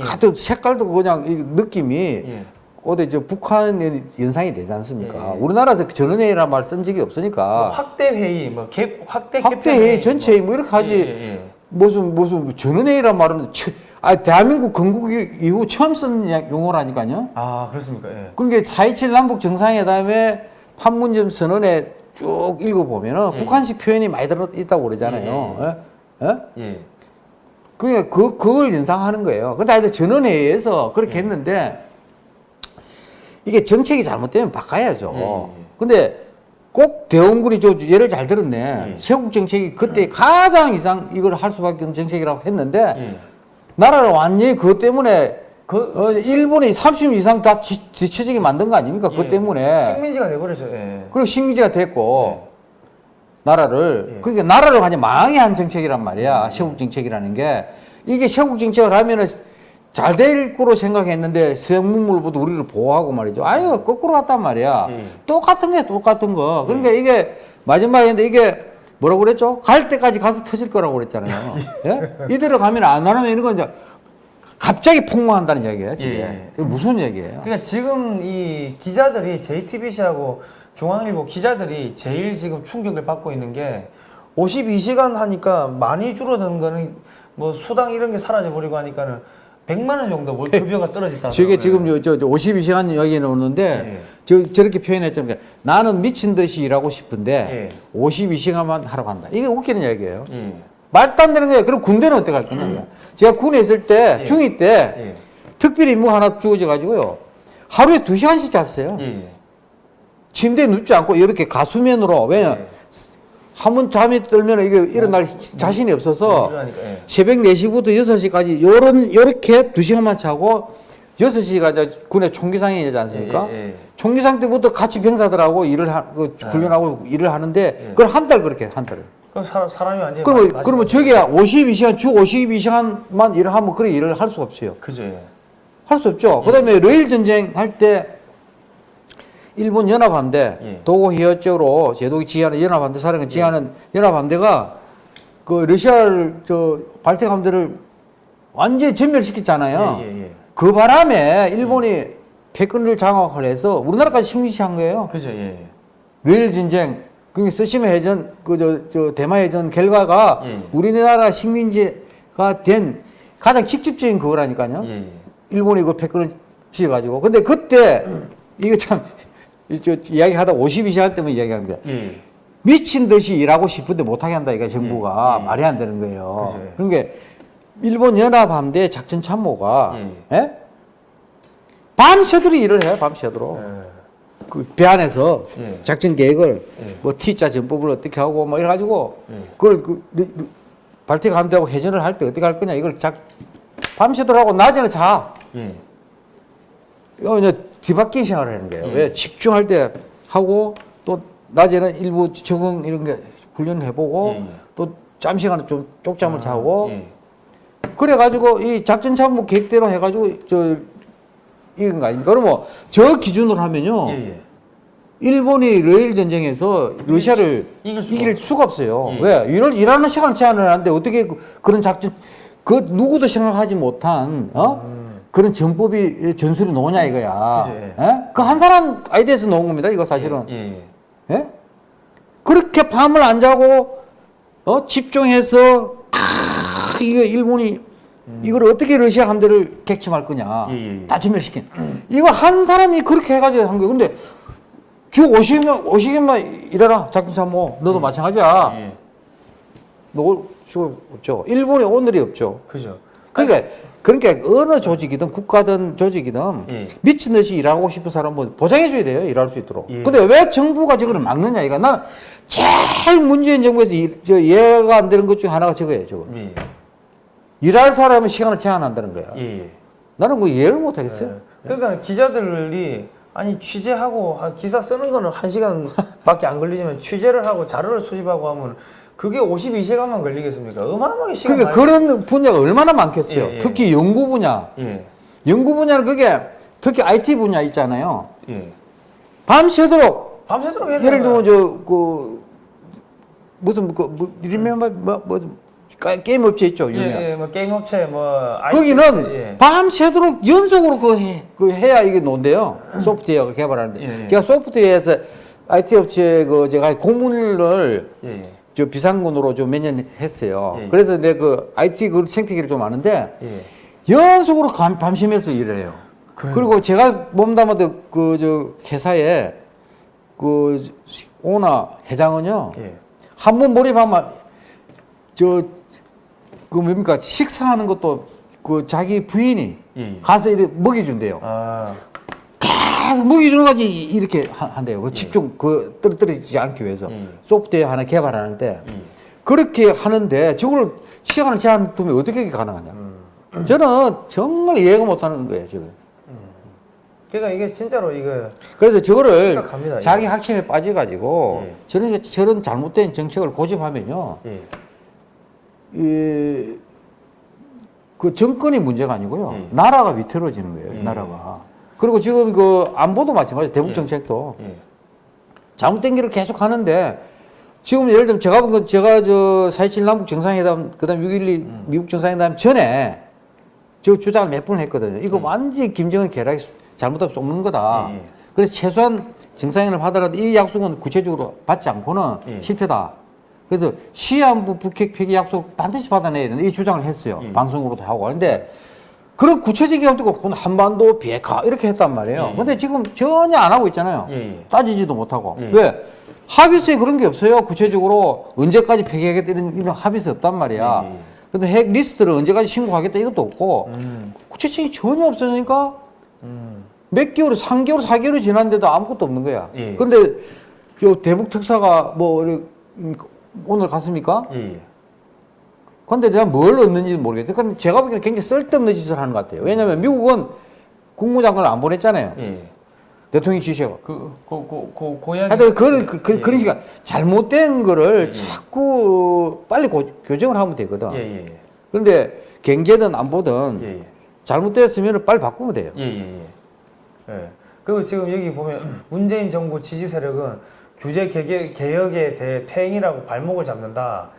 같은 색깔도 그냥 이 느낌이 예. 어디 저 북한 연상이 되지 않습니까? 우리나라에서 전원회의란 말 쓴 적이 없으니까 뭐 확대 회의, 뭐 개, 확대 확대 회의 전체 뭐 이렇게 하지. 무슨 무슨 전원회의란 말은 처- 아 대한민국 건국 이후 처음 쓴 야- 용어라니까요. 아, 그렇습니까? 예. 그러니까 4.27 남북 정상회담에 판문점 선언에 쭉 읽어보면은 예. 북한식 표현이 많이 들어있다고 그러잖아요. 예? 예? 예. 그게 그, 그걸 연상하는 거예요. 근데 하여튼 전원회의에서 예. 그렇게 했는데 이게 정책이 잘못되면 바꿔야죠. 예, 예. 근데 꼭 대원군이 저 예를 잘 들었네. 예. 세국 정책이 그때 가장 이상 이걸 할 수밖에 없는 정책이라고 했는데 예. 나라를 완전히 그것 때문에 그 어, 일본이 30 이상 다 지, 지쳐지게 만든 거 아닙니까? 그것 예. 때문에. 식민지가 돼버렸죠. 예. 그리고 식민지가 됐고 나라를 예. 그러니까 나라를 완전 망하게 한 정책이란 말이야 세국 정책이라는 게 이게 세국 정책을 하면은 잘 될 거로 생각했는데 생물부터 우리를 보호하고 말이죠 아유 거꾸로 갔단 말이야 예. 똑같은 게 똑같은 거 그러니까 이게 마지막인데 이게 뭐라고 그랬죠 갈 때까지 가서 터질 거라고 그랬잖아요 예? 이대로 가면 안 하면 이런 건 이제 갑자기 폭망한다는 이야기예요 지금 예. 이게 무슨 얘기예요 그러니까 지금 이 기자들이 JTBC하고 중앙일보 기자들이 제일 지금 충격을 받고 있는 게 52시간 하니까 많이 줄어드는 거는 뭐 수당 이런 게 사라져 버리고 하니까는 100만 원 정도 월 급여가 떨어졌다. 저게 지금 저, 저, 저 52시간 이야기 나오는데 예. 저, 저렇게 표현했잖아요. 나는 미친 듯이 일하고 싶은데 예. 52시간만 하러 간다. 이게 웃기는 이야기예요. 예. 말도 안 되는 거예요. 그럼 군대는 어떻게 할 거냐. 제가 군에 있을 때, 예. 중2 때 예. 특별 임무 하나 주어져 가지고요. 하루에 2시간씩 잤어요. 예. 침대에 눕지 않고 이렇게 가수면으로 왜냐 예. 한 번 잠이 들면 이게 일어날 자신이 없어서 이러니까, 예. 새벽 4시부터 6시까지 요런 요렇게 2시간만 자고 6시가 이제 군의 총기상이지 않습니까? 예, 예, 예. 총기상 때부터 같이 병사들하고 일을 하, 그 훈련하고 일을 하는데 예. 그걸 한 달 그렇게 한 달. 그럼 사, 사람이 완전히 그러면 많이 그러면 저게 52시간 주 52시간만 일을 하면 그런 일을 할수 없어요. 그죠. 예. 할수 없죠. 그다음에 러일 전쟁 할 때 일본 연합함대 예. 도고 히어쪽으로 제독이 지휘하는 연합함대 사령관 지휘하는 연합함대가 그 러시아를 저 발틱 함대를 완전히 전멸시켰잖아요. 예, 예, 예. 그 바람에 일본이 패권을 장악을 해서 우리나라까지 식민지한 거예요. 그죠. 예. 예. 러일 전쟁 그게 쓰시마 해전 그저저 대마 해전 결과가 예. 우리나라 식민지가 된 가장 직접적인 그거라니까요. 예, 예. 일본이 그 패권을 쥐어가지고. 근데 그때, 이거 참, 이 이야기하다 52시간 때문에 이야기합니다. 예. 미친 듯이 일하고 싶은데 못하게 한다, 이거 정부가. 예, 예. 말이 안 되는 거예요. 그죠. 그러니까, 일본 연합함대 작전 참모가, 예. 예? 밤새도록 일을 해요, 밤새도록. 예. 그배 안에서 예. 작전 계획을 예. 뭐 T자 전법을 어떻게 하고 뭐 이래 가지고 예. 그걸 그 발틱 함대하고 해전을 할 때 어떻게 할 거냐 이걸 작 밤새도록 하고 낮에는 자. 예. 이거 이제 뒤바뀐 생활을 하는 거예요. 음. 왜 집중할 때 하고 또 낮에는 일부 적응 이런 게 훈련을 해보고 예, 예. 또짬 시간에 좀 쪽잠을 자고 예. 그래가지고 이 작전 참모 계획대로 해가지고 저 이건 거 아닙니까? 그러면 저 기준으로 하면요. 예, 예. 일본이 러일 전쟁에서 러시아를 이길 이길 수가 수가, 없어요. 예. 왜? 일을 일하는 시간을 제한을 하는데 어떻게 그, 그런 작전 그 누구도 생각하지 못한 어? 그런 전법이 전술이 나오냐 이거야. 음. 그죠, 예. 그한 사람 아이디어에서 나온 겁니다. 이거 사실은. 예, 예. 예? 그렇게 밤을 안 자고 어? 집중해서 크, 이거 일본이 이걸 어떻게 러시아 함대를 객침할 거냐 음. 예, 예, 예. 다 전멸시킨 이거 한 사람이 그렇게 해가지고 한 거예요 근데 주 50년 50년만 일해라 작전참모 너도 마찬가지야 예. 너 수가 없죠 일본이 오늘이 없죠 그죠. 그러니까 그러니까 어느 조직이든 국가든 조직이든 예. 미친 듯이 일하고 싶은 사람은 보장해줘야 돼요 일할 수 있도록. 예. 근데 왜 정부가 저거를 막느냐 이거 나는 제일 문재인 정부에서 이, 저 이해가 안 되는 것 중에 하나가 저거예요 저거. 예, 예. 일할 사람은 시간을 제한한다는 거야. 예, 예. 나는 그 이해를 못 하겠어요. 예. 그러니까 기자들이 아니 취재하고 한 기사 쓰는 거는 한 시간밖에 안 걸리지만 취재를 하고 자료를 수집하고 하면 그게 52시간만 걸리겠습니까? 어마어마하게 시간 그러니까 그런 분야가 얼마나 많겠어요. 예, 예. 특히 연구 분야. 예. 연구 분야는 그게 특히 IT 분야 있잖아요. 예. 밤새도록 밤새도록 해야 예를 들면 저그 무슨 그 뭐, 리멤버 뭐, 뭐 게임 업체 있죠 예, 유명. 예, 뭐 게임 업체 뭐 IT 거기는 예. 밤새도록 연속으로 그, 해, 그 해야 이게 논대요. 소프트웨어 개발하는데. 제가 소프트웨어에서 IT 업체 그 제가 공문을 예, 예. 저 비상군으로 좀 몇 년 했어요. 예. 그래서 내 그 IT 그 생태계를 좀 아는데 예. 연속으로 감- 밤새면서 일을 해요. 그래요? 그리고 제가 몸담아도 그 저 회사에 그 오나 회장은요. 예. 한번 몰입하면 저그 뭡니까 식사하는 것도 그 자기 부인이 예. 가서 이렇게 먹여준대요. 아, 계속 먹여주는 가지 이렇게 하- 한대요. 그 집중 그 떨어뜨리지 않기 위해서 예. 소프트웨어 하나 개발하는데 예. 그렇게 하는데 저걸 시간을 제한 두면 어떻게 가능하냐? 음. 저는 정말 이해가 못하는 거예요 지금. 그러니까 이게 진짜로 이거 그래서 저거를 심각합니다, 자기. 확신에 빠져가지고 예. 저런 저런 잘못된 정책을 고집하면요. 예. 이, 그 정권이 문제가 아니고요. 예. 나라가 위태로워지는 거예요. 예. 나라가. 그리고 지금 그 안보도 마찬가지. 대북 예. 정책도 예. 잘못된 길을 계속 하는데 지금 예를 들면 제가 본건 제가 저4.27 남북 정상회담 그다음 6.12 음. 미국 정상회담 전에 저 주장을 몇 번 했거든요. 이거 음. 완전히 김정은 계략이 잘못하면 쏘는 거다. 예, 예. 그래서 최소한 정상회담을 하더라도 이 약속은 구체적으로 받지 않고는 예. 실패다. 그래서 시한부 북핵 폐기 약속 반드시 받아내야 된다. 이 주장을 했어요. 예. 방송으로도 하고. 근데 그런 구체적인 것도 없고 한반도 비핵화 이렇게 했단 말이에요. 예. 근데 지금 전혀 안 하고 있잖아요. 예, 예. 따지지도 못하고. 예. 왜? 합의서에 그런 게 없어요. 구체적으로 언제까지 폐기하겠다 이런, 이런 합의서 없단 말이야. 예, 예. 근데 핵 리스트를 언제까지 신고하겠다 이것도 없고 음. 구체적인 전혀 없으니까 음. 몇 개월, 3개월, 4개월이 지났는데도 아무것도 없는 거야. 예. 그런데 저 대북 특사가 뭐 음, 오늘 갔습니까? 예, 예. 근데 내가 뭘 얻는지 모르겠어요. 그럼 제가 보기에는 굉장히 쓸데없는 짓을 하는 것 같아요. 왜냐하면 미국은 국무장관을 안 보냈잖아요. 예. 대통령 지시하고. 그, 그, 그, 그, 고양이. 하여튼 그런, 그, 그, 예. 그런 시간 잘못된 거를 예. 자꾸 빨리 고, 교정을 하면 되거든. 예, 예, 예. 그런데 경제든 안 보든 예, 예. 잘못됐으면 빨리 바꾸면 돼요. 예, 예, 예. 예. 그리고 지금 여기 보면 문재인 정부 지지 세력은 규제 개개, 개혁에 대해 퇴행이라고 발목을 잡는다.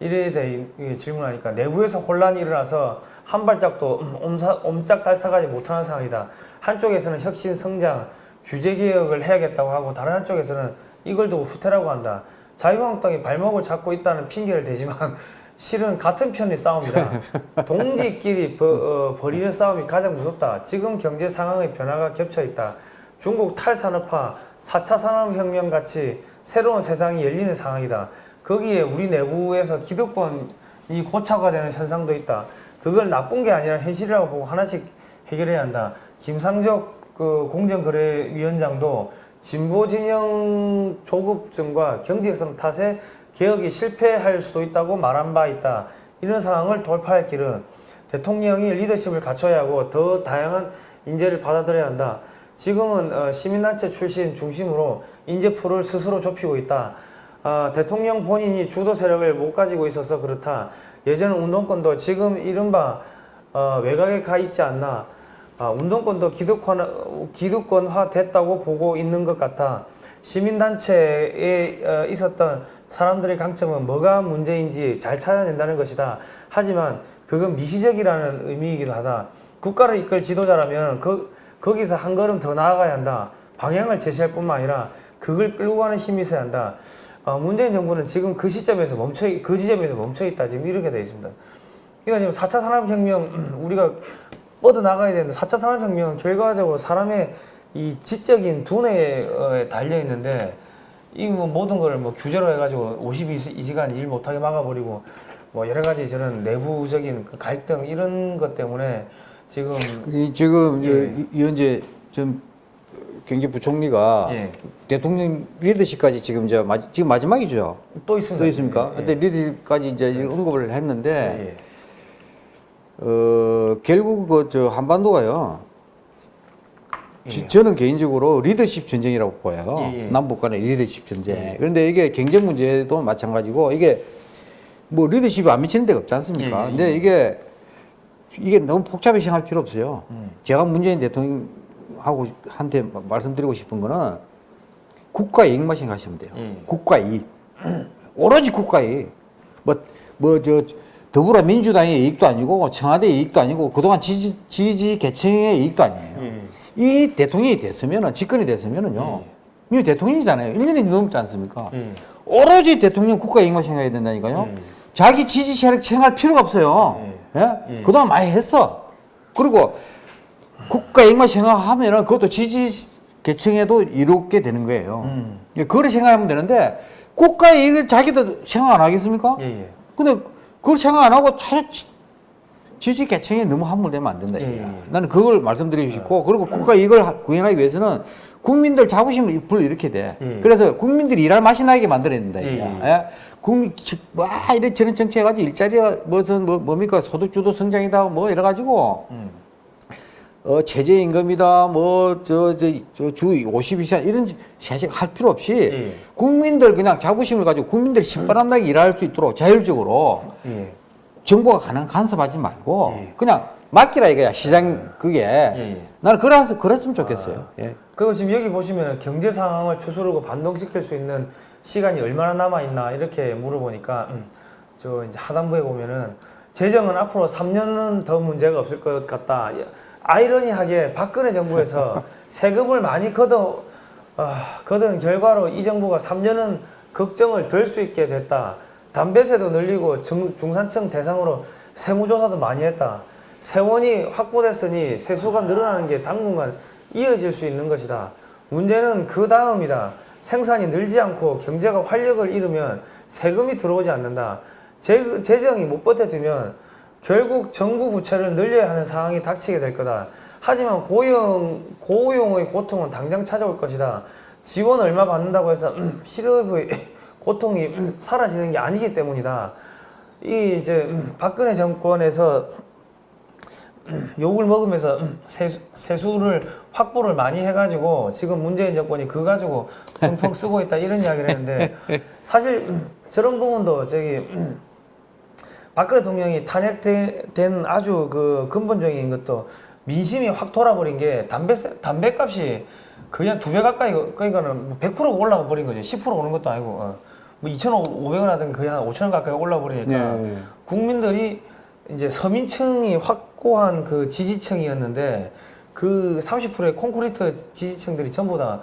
이래 대해 질문하니까 내부에서 혼란이 일어나서 한 발짝도 옴짝달싹하지 못하는 상황이다. 한쪽에서는 혁신, 성장, 규제 개혁을 해야겠다고 하고 다른 한쪽에서는 이걸 두고 후퇴라고 한다. 자유한국당이 발목을 잡고 있다는 핑계를 대지만 실은 같은 편의 싸움이다. 동지끼리 버, 어, 벌이는 싸움이 가장 무섭다. 지금 경제 상황의 변화가 겹쳐 있다. 중국 탈산업화, 4차 산업혁명 같이 새로운 세상이 열리는 상황이다. 거기에 우리 내부에서 기득권이 고착화 되는 현상도 있다. 그걸 나쁜 게 아니라 현실이라고 보고 하나씩 해결해야 한다. 김상적 그 공정거래위원장도 진보 진영 조급증과 경제성 탓에 개혁이 실패할 수도 있다고 말한 바 있다. 이런 상황을 돌파할 길은 대통령이 리더십을 갖춰야 하고 더 다양한 인재를 받아들여야 한다. 지금은 어, 시민단체 출신 중심으로 인재풀을 스스로 좁히고 있다. 아, 대통령 본인이 주도 세력을 못 가지고 있어서 그렇다. 예전 운동권도 지금 이른바 어, 외곽에 가 있지 않나. 아, 운동권도 기득권, 기득권화 됐다고 보고 있는 것 같아. 시민단체에 어, 있었던 사람들의 강점은 뭐가 문제인지 잘 찾아낸다는 것이다. 하지만 그건 미시적이라는 의미이기도 하다. 국가를 이끌 지도자라면 그, 거기서 한 걸음 더 나아가야 한다. 방향을 제시할 뿐만 아니라 그걸 끌고 가는 힘이 있어야 한다. 어, 문재인 정부는 지금 그 시점에서 멈춰, 그 지점에서 멈춰 있다. 지금 이렇게 되어 있습니다. 그러니까 지금 4차 산업혁명 우리가 뻗어 나가야 되는데 4차 산업혁명은 결과적으로 사람의 이 지적인 두뇌에 달려 있는데 이 뭐 모든 걸 뭐 규제로 해가지고 52시간 일 못하게 막아버리고 뭐 여러 가지 저런 내부적인 그 갈등 이런 것 때문에 지금 이 지금 예. 이- 이현재 전 경제부총리가 예. 대통령 리더십까지 지금 저 마, 지금 마지막이죠. 또 있습니다. 또 있습니까? 예, 근데 리더십까지 이제 언급을 했는데 예, 어 결국 그저 한반도가요. 예. 지- 저는 개인적으로 리더십 전쟁이라고 보여요. 예, 예. 남북 간의 리더십 전쟁. 예. 그런데 이게 경제 문제도 마찬가지고 이게 뭐 리더십이 안 미치는 데가 없지 않습니까? 예, 예, 근데 예. 이게 이게 너무 복잡하게 생각할 필요 없어요. 음. 제가 문재인 대통령 하고 한테 마- 말씀드리고 싶은 거는 국가 이익만 생각하시면 돼요. 예. 국가 이익. 오로지 국가 이익. 뭐, 뭐, 저, 더불어민주당의 이익도 아니고, 청와대 이익도 아니고, 그동안 지지, 지지 계층의 이익도 아니에요. 예. 이 대통령이 됐으면은, 집권이 됐으면은요, 이미 대통령이잖아요. 1년이 넘지 않습니까? 예. 오로지 대통령 국가 이익만 생각해야 된다니까요. 예. 자기 지지 세력 생각할 필요가 없어요. 예? 예. 그동안 많이 했어. 그리고 국가 이익만 생각하면은 그것도 지지 계층에도 이롭게 되는 거예요. 음. 그걸 생각하면 되는데 국가 이익을 자기도 생각 안 하겠습니까? 예, 예. 근데 그걸 생각 안 하고 자- 지- 지지 계층에 너무 함몰되면 안 된다. 예, 이거야. 예. 나는 그걸 말씀드리고 싶고 그리고 국가 이익을 하- 구현하기 위해서는 국민들 자부심을 불러일으켜야 돼. 예. 그래서 국민들이 일할 맛이 나게 만들어야 된다. 예. 예. 예? 국민 즉, 와 이런 저런 정책 해가지고 일자리가 무슨 뭐 뭡니까 소득주도 성장이다 뭐 이래가지고 음. 어 최저임금이다 뭐저저 주 52시간 이런 사실 할 필요 없이 예. 국민들 그냥 자부심을 가지고 국민들이 신바람나게 일할 수 있도록 자율적으로 예. 정부가 가능 간섭하지 말고 예. 그냥 맡기라 이거야 시장 그게 예. 나는 그래서 그랬으면 좋겠어요. 예. 그리고 지금 여기 보시면 경제 상황을 추스르고 반동시킬 수 있는 시간이 얼마나 남아 있나 이렇게 물어보니까 음, 저 이제 하단부에 보면은 재정은 앞으로 3년은 더 문제가 없을 것 같다. 아이러니하게 박근혜 정부에서 세금을 많이 걷어 아, 걷은 결과로 이 정부가 3년은 걱정을 덜 수 있게 됐다. 담배세도 늘리고 중, 중산층 대상으로 세무조사도 많이 했다. 세원이 확보됐으니 세수가 늘어나는 게 당분간 이어질 수 있는 것이다. 문제는 그 다음이다. 생산이 늘지 않고 경제가 활력을 잃으면 세금이 들어오지 않는다. 재, 재정이 못 버텨주면 결국 정부 부채를 늘려야 하는 상황이 닥치게 될 거다. 하지만 고용 고용의 고통은 당장 찾아올 것이다. 지원 얼마 받는다고 해서 음, 실업의 고통이 음, 사라지는 게 아니기 때문이다. 이 이제 음, 박근혜 정권에서 음, 욕을 먹으면서 음, 세수, 세수 를 확보를 많이 해가지고 지금 문재인 정권이 그 가지고 펑펑 쓰고 있다 이런 이야기를 했는데 사실 음, 저런 부분도 저기 음, 박근혜 대통령이 탄핵된 아주 그 근본적인 것도 민심이 확 돌아버린 게 담배 담배값이 거의 한두배 가까이 그러니까는 100%가 올라가 버린 거죠. 10% 오는 것도 아니고 어. 뭐 2,500원 하든 거의 한 5,000원 가까이 올라 버리니까 네. 국민들이 이제 서민층이 확고한 그 지지층이었는데 그 30%의 콘크리트 지지층들이 전부 다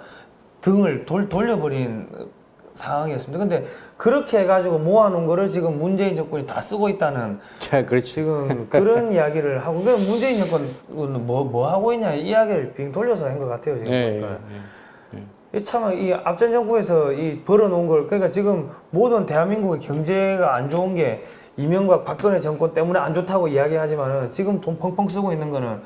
등을 돌, 돌려버린 상황이었습니다. 근데 그렇게 해가지고 모아놓은 거를 지금 문재인 정권이 다 쓰고 있다는 자, 그렇지. 지금 그런 이야기를 하고 그 문재인 정권은 뭐, 뭐 하고 있냐 이 이야기를 빙 돌려서 한 것 같아요 지금 예, 보니까. 예, 이 참, 이 앞전 정부에서 이 벌어놓은 걸, 그러니까 지금 모든 대한민국의 경제가 안 좋은 게 이명박 박근혜 정권 때문에 안 좋다고 이야기하지만은 지금 돈 펑펑 쓰고 있는 거는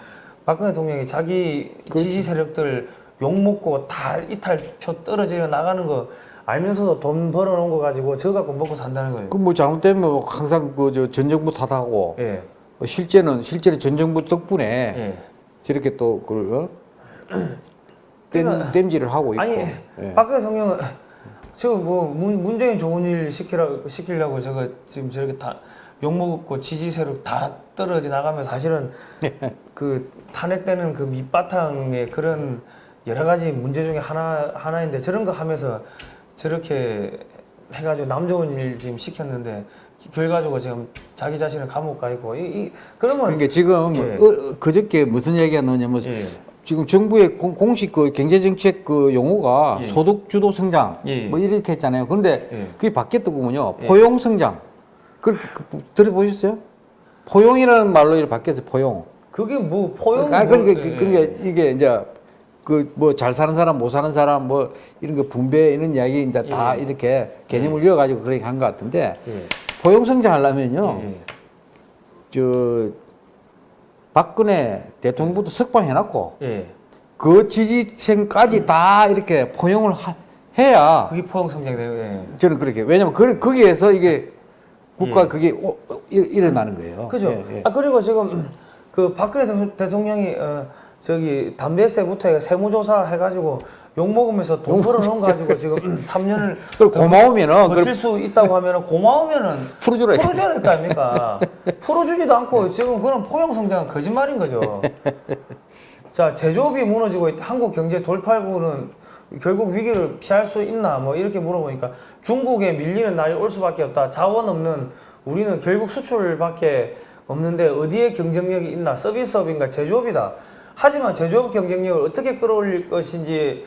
박근혜 대통령이 자기 지지 세력들 욕먹고 다 이탈표 떨어져 나가는 거 알면서도 돈 벌어놓은 거 가지고 저거 갖고 먹고 산다는 거예요. 그뭐 잘못되면 뭐 항상 그저 전정부 탓하고 예, 어, 실제는 실제로 전정부 덕분에 예. 저렇게 또 그걸 어? 땜, 그러니까- 땜질을 하고 있고. 아니 예. 박근혜 대통령은 지금 뭐 문, 문재인 좋은 일 시키라 시키려고 저거 지금 저렇게 다 욕먹고 지지 세력 다 떨어져 나가면 사실은 그 탄핵되는 그 밑바탕의 그런 여러 가지 문제 중에 하나 하나인데 저런 거 하면서 저렇게 해가지고 남 좋은 일 지금 시켰는데 결과적으로 지금 자기 자신을 감옥 가 있고 이, 이 그러면 그러니까 지금 예. 어, 어, 그저께 무슨 얘기가 나오냐면 예. 지금 정부의 공, 공식 그 경제정책 그 용어가 예. 소득 주도 성장 예. 뭐 이렇게 했잖아요. 그런데 예. 그게 바뀌었더군요. 예. 포용 성장. 그렇게 그, 들어보셨어요? 포용이라는 말로 이렇게 바뀌었어요. 포용. 그게 뭐 포용 아 그러니까 뭐, 그- 예, 그러니까 이게 이제 그 뭐 잘 사는 사람 못 사는 사람 뭐 이런 거 분배 이런 이야기 이제 다 예. 이렇게 개념을 이어가지고 그렇게 한 것 같은데 예. 포용 성장 하려면요. 예. 저 박근혜 대통령부터 석방해놨고 예. 그 지지층까지 다 이렇게 포용을 하- 해야 그게 포용 성장돼요. 예. 저는 그렇게 왜냐면 그, 거기에서 이게 국가 예. 그게 오- 어, 일- 일어나는 거예요. 그죠? 예, 예. 아 그리고 지금 그 박근혜 대- 대통령이 어, 저기 담배세부터 세무조사 해가지고 욕 먹으면서 돈 벌어놓은 거 가지고 지금 3년을 그걸 고마우면은 그걸 버틸 수 있다고 하면은 고마우면은 풀어주라. 풀어줘야 될 거 아닙니까? 풀어주지도 않고 지금 그런 포용 성장은 거짓말인 거죠. 자 제조업이 무너지고. 한국 경제 돌팔구는 결국 위기를 피할 수 있나 뭐 이렇게 물어보니까 중국에 밀리는 날이 올 수밖에 없다. 자원 없는 우리는 결국 수출밖에 없는데 어디에 경쟁력이 있나? 서비스업인가 제조업이다. 하지만 제조업 경쟁력을 어떻게 끌어올릴 것인지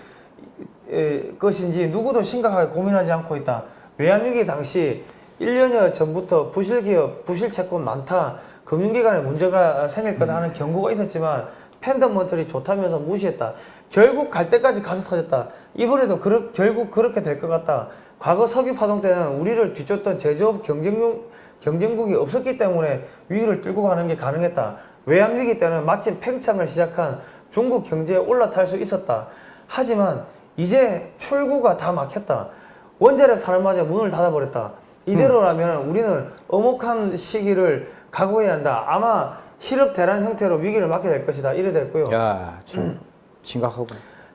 에, 것인지 누구도 심각하게 고민하지 않고 있다. 외환위기 당시 1년여 전부터 부실기업, 부실채권 많다. 금융기관에 문제가 생길 거다 하는 경고가 있었지만 fundamental이 좋다면서 무시했다. 결국 갈 데까지 가서 터졌다. 이번에도 그르, 결국 그렇게 될 것 같다. 과거 석유 파동 때는 우리를 뒤쫓던 제조업 경쟁력, 경쟁국이 없었기 때문에 위기를 뚫고 가는 게 가능했다. 외환위기 때는 마침 팽창을 시작한 중국 경제에 올라탈 수 있었다. 하지만 이제 출구가 다 막혔다. 원자력 산업마저 문을 닫아버렸다. 이대로라면 우리는 엄혹한 시기를 각오해야 한다. 아마 실업 대란 형태로 위기를 맞게 될 것이다. 이래 됐고요. 야, 참 심각하고.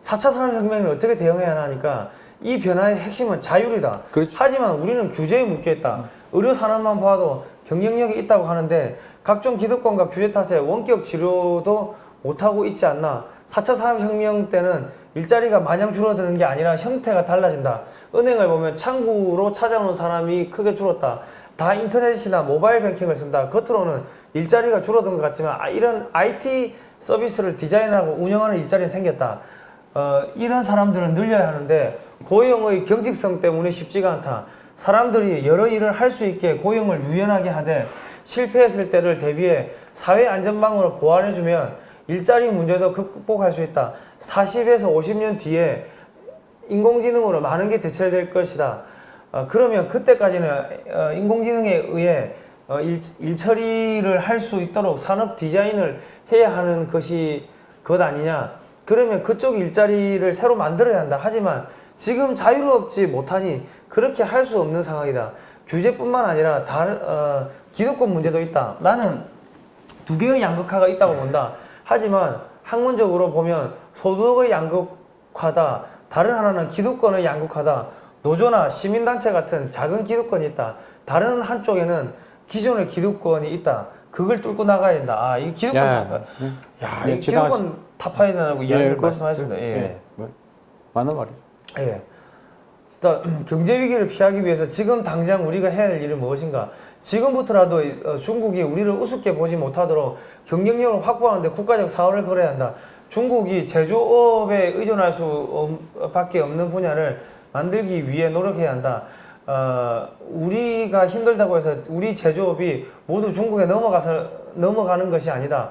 4차 산업혁명을 어떻게 대응해야 하니까 이 변화의 핵심은 자율이다. 그렇죠. 하지만 우리는 규제에 묶여있다. 의료 산업만 봐도 경쟁력이 있다고 하는데 각종 기득권과 규제 탓에 원격 치료도 못하고 있지 않나. 4차 산업혁명 때는 일자리가 마냥 줄어드는 게 아니라 형태가 달라진다. 은행을 보면 창구로 찾아오는 사람이 크게 줄었다. 다 인터넷이나 모바일 뱅킹을 쓴다. 겉으로는 일자리가 줄어든 것 같지만 아, 이런 IT 서비스를 디자인하고 운영하는 일자리는 생겼다. 어, 이런 사람들은 늘려야 하는데 고용의 경직성 때문에 쉽지가 않다. 사람들이 여러 일을 할 수 있게 고용을 유연하게 하되 실패했을 때를 대비해 사회 안전망으로 보완해주면 일자리 문제도 극복할 수 있다. 40에서 50년 뒤에 인공지능으로 많은 게 대체될 것이다. 어, 그러면 그때까지는 어, 인공지능에 의해 어, 일, 일 처리를 할 수 있도록 산업 디자인을 해야 하는 것이 것 아니냐? 그러면 그쪽 일자리를 새로 만들어야 한다. 하지만 지금 자유롭지 못하니 그렇게 할 수 없는 상황이다. 규제뿐만 아니라 다른 어, 기득권 문제도 있다. 나는 두 개의 양극화가 있다고 본다. 하지만 학문적으로 보면 소득의 양극화다. 다른 하나는 기득권의 양극화다. 노조나 시민단체 같은 작은 기득권이 있다. 다른 한쪽에는 기존의 기득권이 있다. 그걸 뚫고 나가야 된다. 아, 이 기득권 야. 네. 야, 네, 이 지나갔- 기득권 타파야 된다고 이야기를 그- 말씀하셨습니다. 예. 예. 뭐, 맞는 말이에요. 예. 경제 위기를 피하기 위해서 지금 당장 우리가 해야 할 일은 무엇인가? 지금부터라도 어, 중국이 우리를 우습게 보지 못하도록 경쟁력을 확보하는데 국가적 사활을 걸어야 한다. 중국이 제조업에 의존할 수밖에 없는 분야를 만들기 위해 노력해야 한다. 어, 우리가 힘들다고 해서 우리 제조업이 모두 중국에 넘어가서 넘어가는 것이 아니다.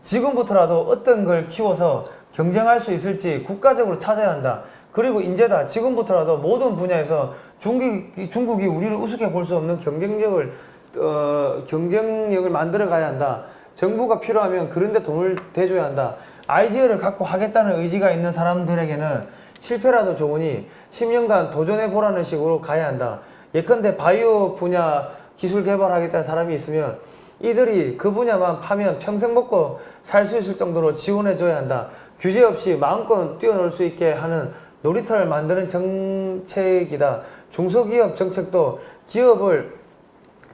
지금부터라도 어떤 걸 키워서 경쟁할 수 있을지 국가적으로 찾아야 한다. 그리고 인재다. 지금부터라도 모든 분야에서 중국이, 중국이 우리를 우습게 볼 수 없는 경쟁력을 어, 경쟁력을 만들어 가야 한다. 정부가 필요하면 그런데 돈을 대줘야 한다. 아이디어를 갖고 하겠다는 의지가 있는 사람들에게는 실패라도 좋으니 10년간 도전해 보라는 식으로 가야 한다. 예컨대 바이오 분야 기술 개발하겠다는 사람이 있으면 이들이 그 분야만 파면 평생 먹고 살 수 있을 정도로 지원해 줘야 한다. 규제 없이 마음껏 뛰어놀 수 있게 하는 놀이터를 만드는 정책이다. 중소기업 정책도 기업을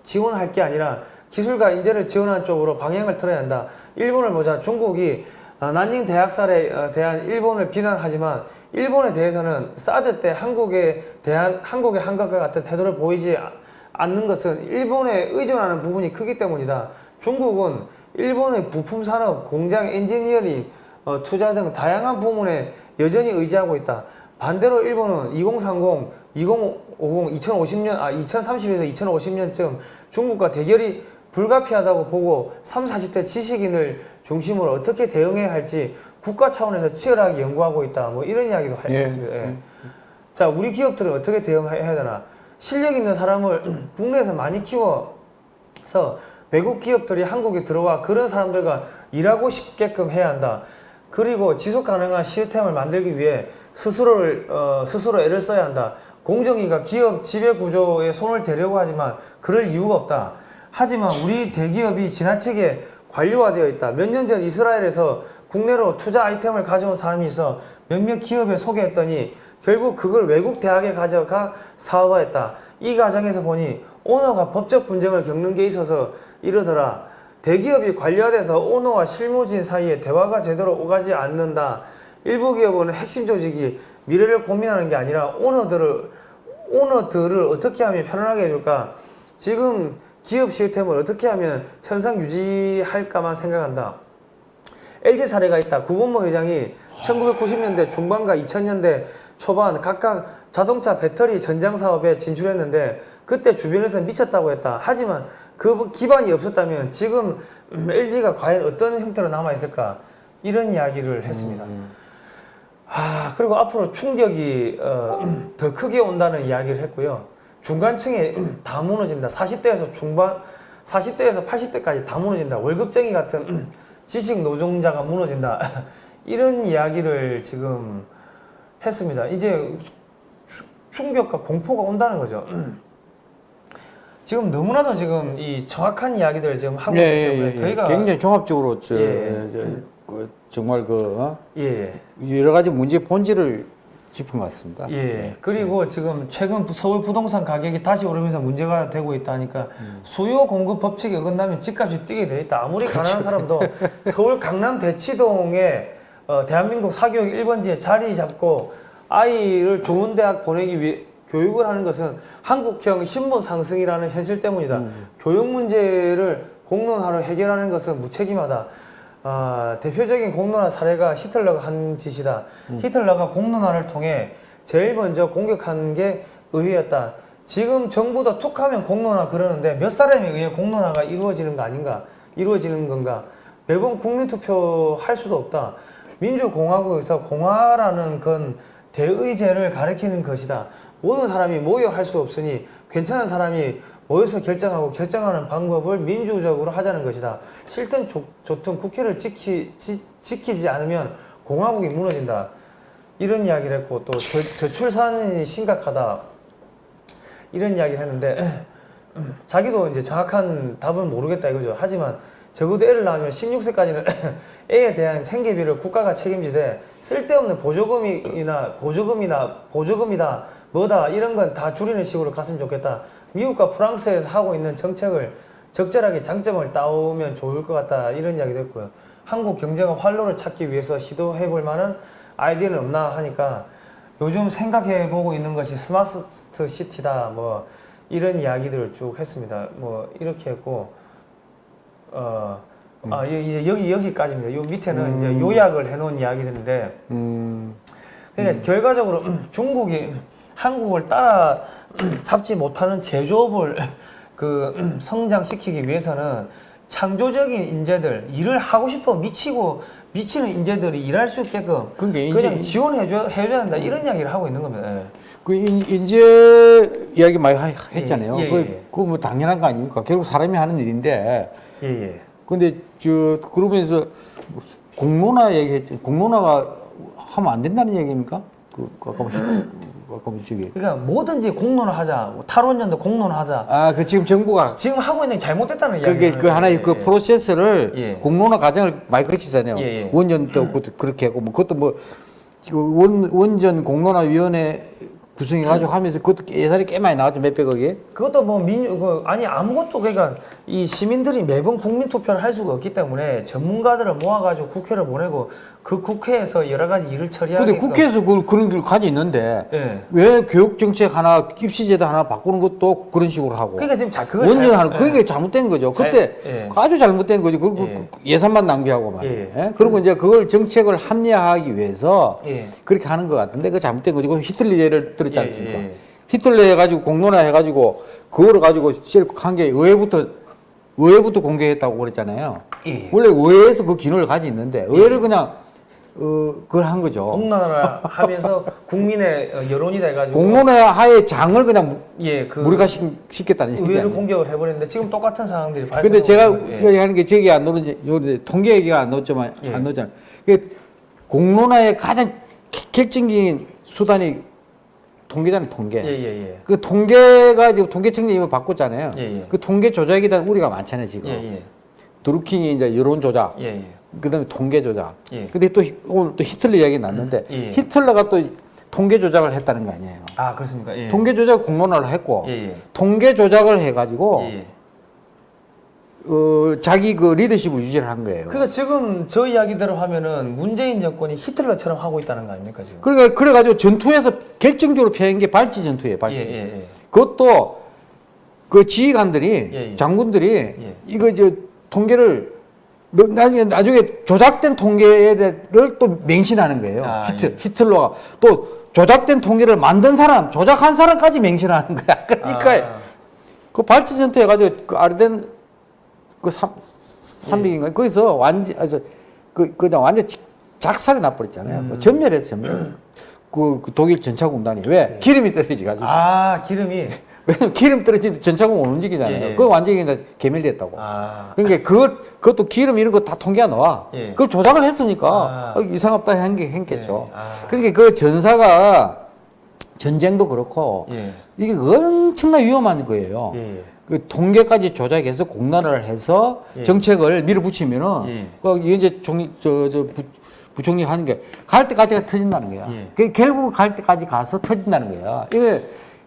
지원할 게 아니라 기술과 인재를 지원하는 쪽으로 방향을 틀어야 한다. 일본을 보자. 중국이 어, 난닝 대학살에 어, 대한 일본을 비난하지만 일본에 대해서는 사드 때 한국에 대한 한국의 한국과 같은 태도를 보이지 아- 않는 것은 일본에 의존하는 부분이 크기 때문이다. 중국은 일본의 부품 산업, 공장, 엔지니어링, 어, 투자 등 다양한 부문에 여전히 의지하고 있다. 반대로 일본은 2030, 2050, 2050년, 아 2030에서 2050년쯤 중국과 대결이 불가피하다고 보고 3, 40대 지식인을 중심으로 어떻게 대응해야 할지 국가 차원에서 치열하게 연구하고 있다. 뭐 이런 이야기도 하- 예. 했습니다. 예. 자, 우리 기업들은 어떻게 대응해야 되나? 실력 있는 사람을 국내에서 많이 키워서 외국 기업들이 한국에 들어와 그런 사람들과 일하고 싶게끔 해야 한다. 그리고 지속 가능한 시스템을 만들기 위해 스스로를 어, 스스로 애를 써야 한다. 공정위가 기업 지배 구조에 손을 대려고 하지만 그럴 이유가 없다. 하지만 우리 대기업이 지나치게 관료화되어 있다. 몇 년 전 이스라엘에서 국내로 투자 아이템을 가져온 사람이 있어 몇몇 기업에 소개했더니 결국 그걸 외국 대학에 가져가 사업화했다. 이 과정에서 보니 오너가 법적 분쟁을 겪는 게 있어서 이러더라. 대기업이 관료화돼서 오너와 실무진 사이에 대화가 제대로 오가지 않는다. 일부 기업은 핵심 조직이 미래를 고민하는 게 아니라 오너들을 오너들을 어떻게 하면 편안하게 해줄까? 지금 기업 시스템을 어떻게 하면 현상 유지할까만 생각한다. LG 사례가 있다. 구본모 회장이 1990년대 중반과 2000년대 초반 각각 자동차 배터리 전장 사업에 진출했는데 그때 주변에서 미쳤다고 했다. 하지만 그 기반이 없었다면 지금 LG가 과연 어떤 형태로 남아 있을까? 이런 이야기를 했습니다. 아 그리고 앞으로 충격이 어, 더 크게 온다는 이야기를 했고요. 중간층에 다 무너진다. 40대에서 중반, 40대에서 80대까지 다 무너진다. 월급쟁이 같은 지식 노동자가 무너진다. 이런 이야기를 지금 했습니다. 이제 추- 충격과 공포가 온다는 거죠. 지금 너무나도 지금 이 정확한 이야기들을 지금 하고 있기 예, 때문에 예, 예. 저희가 굉장히 종합적으로 저, 예. 저, 그 정말 그 어? 예, 예. 여러 가지 문제 본질을 짚은 것 같습니다. 예. 그리고 지금 최근 부- 서울 부동산 가격이 다시 오르면서 문제가 되고 있다니까 수요 공급 법칙에 어긋나면 집값이 뛰게 돼 있다. 아무리 가난한 사람도 서울 강남 대치동에 어, 대한민국 사교육 1번지에 자리 잡고 아이를 좋은 대학 보내기 위해 교육을 하는 것은 한국형 신분 상승이라는 현실 때문이다. 교육 문제를 공론화로 해결하는 것은 무책임하다. 아, 대표적인 공론화 사례가 히틀러가 한 짓이다. 히틀러가 공론화를 통해 제일 먼저 공격한 게 의회였다. 지금 정부도 툭 하면 공론화 그러는데 몇 사람에 의해 공론화가 이루어지는 거 아닌가? 이루어지는 건가? 매번 국민투표 할 수도 없다. 민주공화국에서 공화라는 건 대의제를 가리키는 것이다. 모든 사람이 모여 할 수 없으니 괜찮은 사람이 모여서 결정하고 결정하는 방법을 민주적으로 하자는 것이다. 싫든 좋, 좋든 국회를 지키, 지, 지키지 않으면 공화국이 무너진다. 이런 이야기를 했고 또 저, 저출산이 심각하다. 이런 이야기를 했는데 자기도 이제 정확한 답은 모르겠다 이거죠. 하지만 적어도 애를 낳으면 16세까지는 애에 대한 생계비를 국가가 책임지되 쓸데없는 보조금이나 보조금이나 보조금이다 뭐다 이런 건 다 줄이는 식으로 갔으면 좋겠다. 미국과 프랑스에서 하고 있는 정책을 적절하게 장점을 따오면 좋을 것 같다 이런 이야기도 했고요. 한국 경제가 활로를 찾기 위해서 시도해 볼 만한 아이디어는 없나 하니까 요즘 생각해 보고 있는 것이 스마트 시티다 뭐 이런 이야기들을 쭉 했습니다. 뭐 이렇게 했고 어, 아, 이- 이제 여기 여기까지입니다. 요 밑에는 이제 요약을 해놓은 이야기들인데, 음, 그러니까 결과적으로 중국이 한국을 따라 잡지 못하는 제조업을 그 성장시키기 위해서는 창조적인 인재들, 일을 하고 싶어 미치고 미치는 인재들이 일할 수 있게끔 그러니까 그냥 지원해줘 해줘야 한다 이런 이야기를 하고 있는 겁니다. 예. 그 인, 인재 이야기 많이 하- 했잖아요. 예, 예, 그, 예. 그거 뭐 당연한 거 아닙니까? 결국 사람이 하는 일인데. 예, 예. 근데 저 그러면서 공론화 얘기했죠. 공론화가 하면 안 된다는 얘기입니까? 그 아까 뭐, 아까 뭐 저기 그러니까 뭐든지 공론화 하자, 뭐 탈원전도 공론화 하자. 아 그 지금 정부가 지금 하고 있는 게 잘못됐다는 이야기. 그게 그 하나의 그 프로세스를 예. 공론화 과정을 많이 거치잖아요. 예, 예. 원전도 그것도 그렇게 하고 뭐 그것도 뭐 원, 원전 공론화 위원회 구성해가지고 하면서 그것도 예산이 꽤 많이 나왔죠 몇백억이. 그것도 뭐 민주 그 아니 아무것도 그러니까 이 시민들이 매번 국민 투표를 할 수가 없기 때문에 전문가들을 모아가지고 국회를 보내고 그 국회에서 여러 가지 일을 처리하게. 근데 국회에서 그, 그런 걸 가지 있는데 예. 왜 교육 정책 하나 입시제도 하나 바꾸는 것도 그런 식으로 하고 그러니까 지금 자 그걸 원전 잘- 하는 예. 그게 잘못된 거죠. 잘- 그때 예. 아주 잘못된 거죠. 그리고 예. 그 예 산만 낭비하고 말이에요. 예. 예? 그리고 이제 그걸 정책을 합리화하기 위해서 예. 그렇게 하는 것 같은데 그 잘못된 거죠. 그 히틀러 예를 들 었지 예, 않습니까? 예. 히틀러 해가지고 공론화 해가지고 그거를 가지고 한게 의회부터 의회부터 공개했다고 그랬잖아요. 예. 원래 의회에서 그 기능을 가지고 있는데 의회를 그냥 어, 그걸 한 거죠. 공론화를 하면서 국민의 어, 여론이 돼가지고 공론화 하에 장을 그냥 예, 그 무리가 시켰다는 얘기 의회를. 공격을 해버렸는데 지금 똑같은 상황들이 발생. 근데 제가 하는 게 저기 안 나오는지 요 통계 얘기가 안 나왔지만 예. 안 나오잖아요. 그 공론화의 가장 결정적인 수단이 통계잖아요, 통계. 예 예 예. 그 통계가 지금 통계청이 이거 바꿨잖아요. 예, 예. 그 통계 조작에 대한 우리가 많잖아요, 지금. 예 예. 드루킹이 이제 여론 조작, 예 예. 그다음에 통계 조작. 예. 근데 또 히- 오늘 또 히틀러 이야기 났는데 예. 히틀러가 또 통계 조작을 했다는 거 아니에요. 아 그렇습니까? 예. 통계 조작 공론화를 했고. 통계 조작을 해 가지고 예. 어, 자기 그 리더십을 유지를 한 거예요. 그러니까 지금 저 이야기대로 하면은 문재인 정권이 히틀러처럼 하고 있다는 거 아닙니까 지금? 그러니까 그래가지고 전투에서 결정적으로 패한 게 발치 전투예요, 발치. 예, 예, 예. 그것도 그 지휘관들이 예, 예. 장군들이 예. 이거 저 통계를 너- 나중에 나중에 조작된 통계를 또 맹신하는 거예요. 아, 예. 히틀러가 또 조작된 통계를 만든 사람, 조작한 사람까지 맹신하는 거야. 그러니까 아, 그 발치 전투 해가지고 그 아르덴 그 삼, 예. 삼백인가 거기서 완전 아저 그 그냥 완전 지- 작살이 나버렸잖아요. 음. 그 전멸했어 전멸. 그, 그 독일 전차군단이 왜 기름이 떨어지 가지고 아 기름이 왜냐면 기름 떨어지면 전차군 못 움직이잖아요. 예, 예. 그거 완전히 다 개멸됐다고. 아 그러니까 그것 그것도 기름 이런 거 다 통계가 나와. 예. 그걸 조작을 했으니까 아. 어, 이상없다 한게 했겠죠. 예. 아. 그러니까 그 전사가 전쟁도 그렇고 예. 이게 엄청나 위험한 거예요. 예. 그 통계까지 조작해서 공론화를 해서 예. 정책을 밀어붙이면은 예. 그 이제 총리 저저 부총리 하는 게 갈 때까지가 터진다는 거야. 예. 그 결국 갈 때까지 가서 터진다는 거야. 이게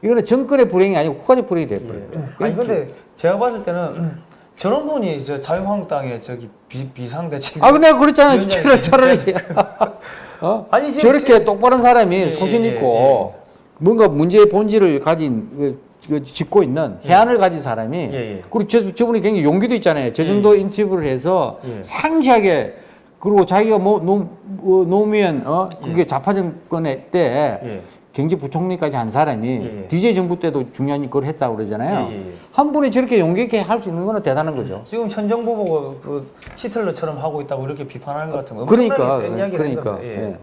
이거는 정권의 불행이 아니고 국가적 불행이 돼 버려요. 예. 아니 근데 제가 봤을 때는 음, 저런 분이 저 자유한국당의 저기 비, 비상대책. 아, 근데 그랬잖아요. 위원장이 차라리, 차라리. 어? 아니, 지금 저렇게 똑바른 사람이 예, 소신 예, 있고 뭔가 문제의 본질을 가진 그, 그 짚고 있는 해안을 가진 사람이 예, 예. 그리고 저, 저분이 굉장히 용기도 있잖아요. 저 정도 인터뷰를 해서 예. 상시하게 그리고 자기가 뭐 노, 어, 노무현 어 그게 좌파 정권의 때 예. 경제부총리까지 한 사람이 예. DJ 정부 때도 중요한 그걸 했다고 그러잖아요. 예, 예, 예. 한 분이 저렇게 용기 있게 할 수 있는 거는 대단한 거죠. 지금 현 정부 보고 그 히틀러처럼 하고 있다고 이렇게 비판하는 것 같은 거. 그러니까 그러니까. 예. 예.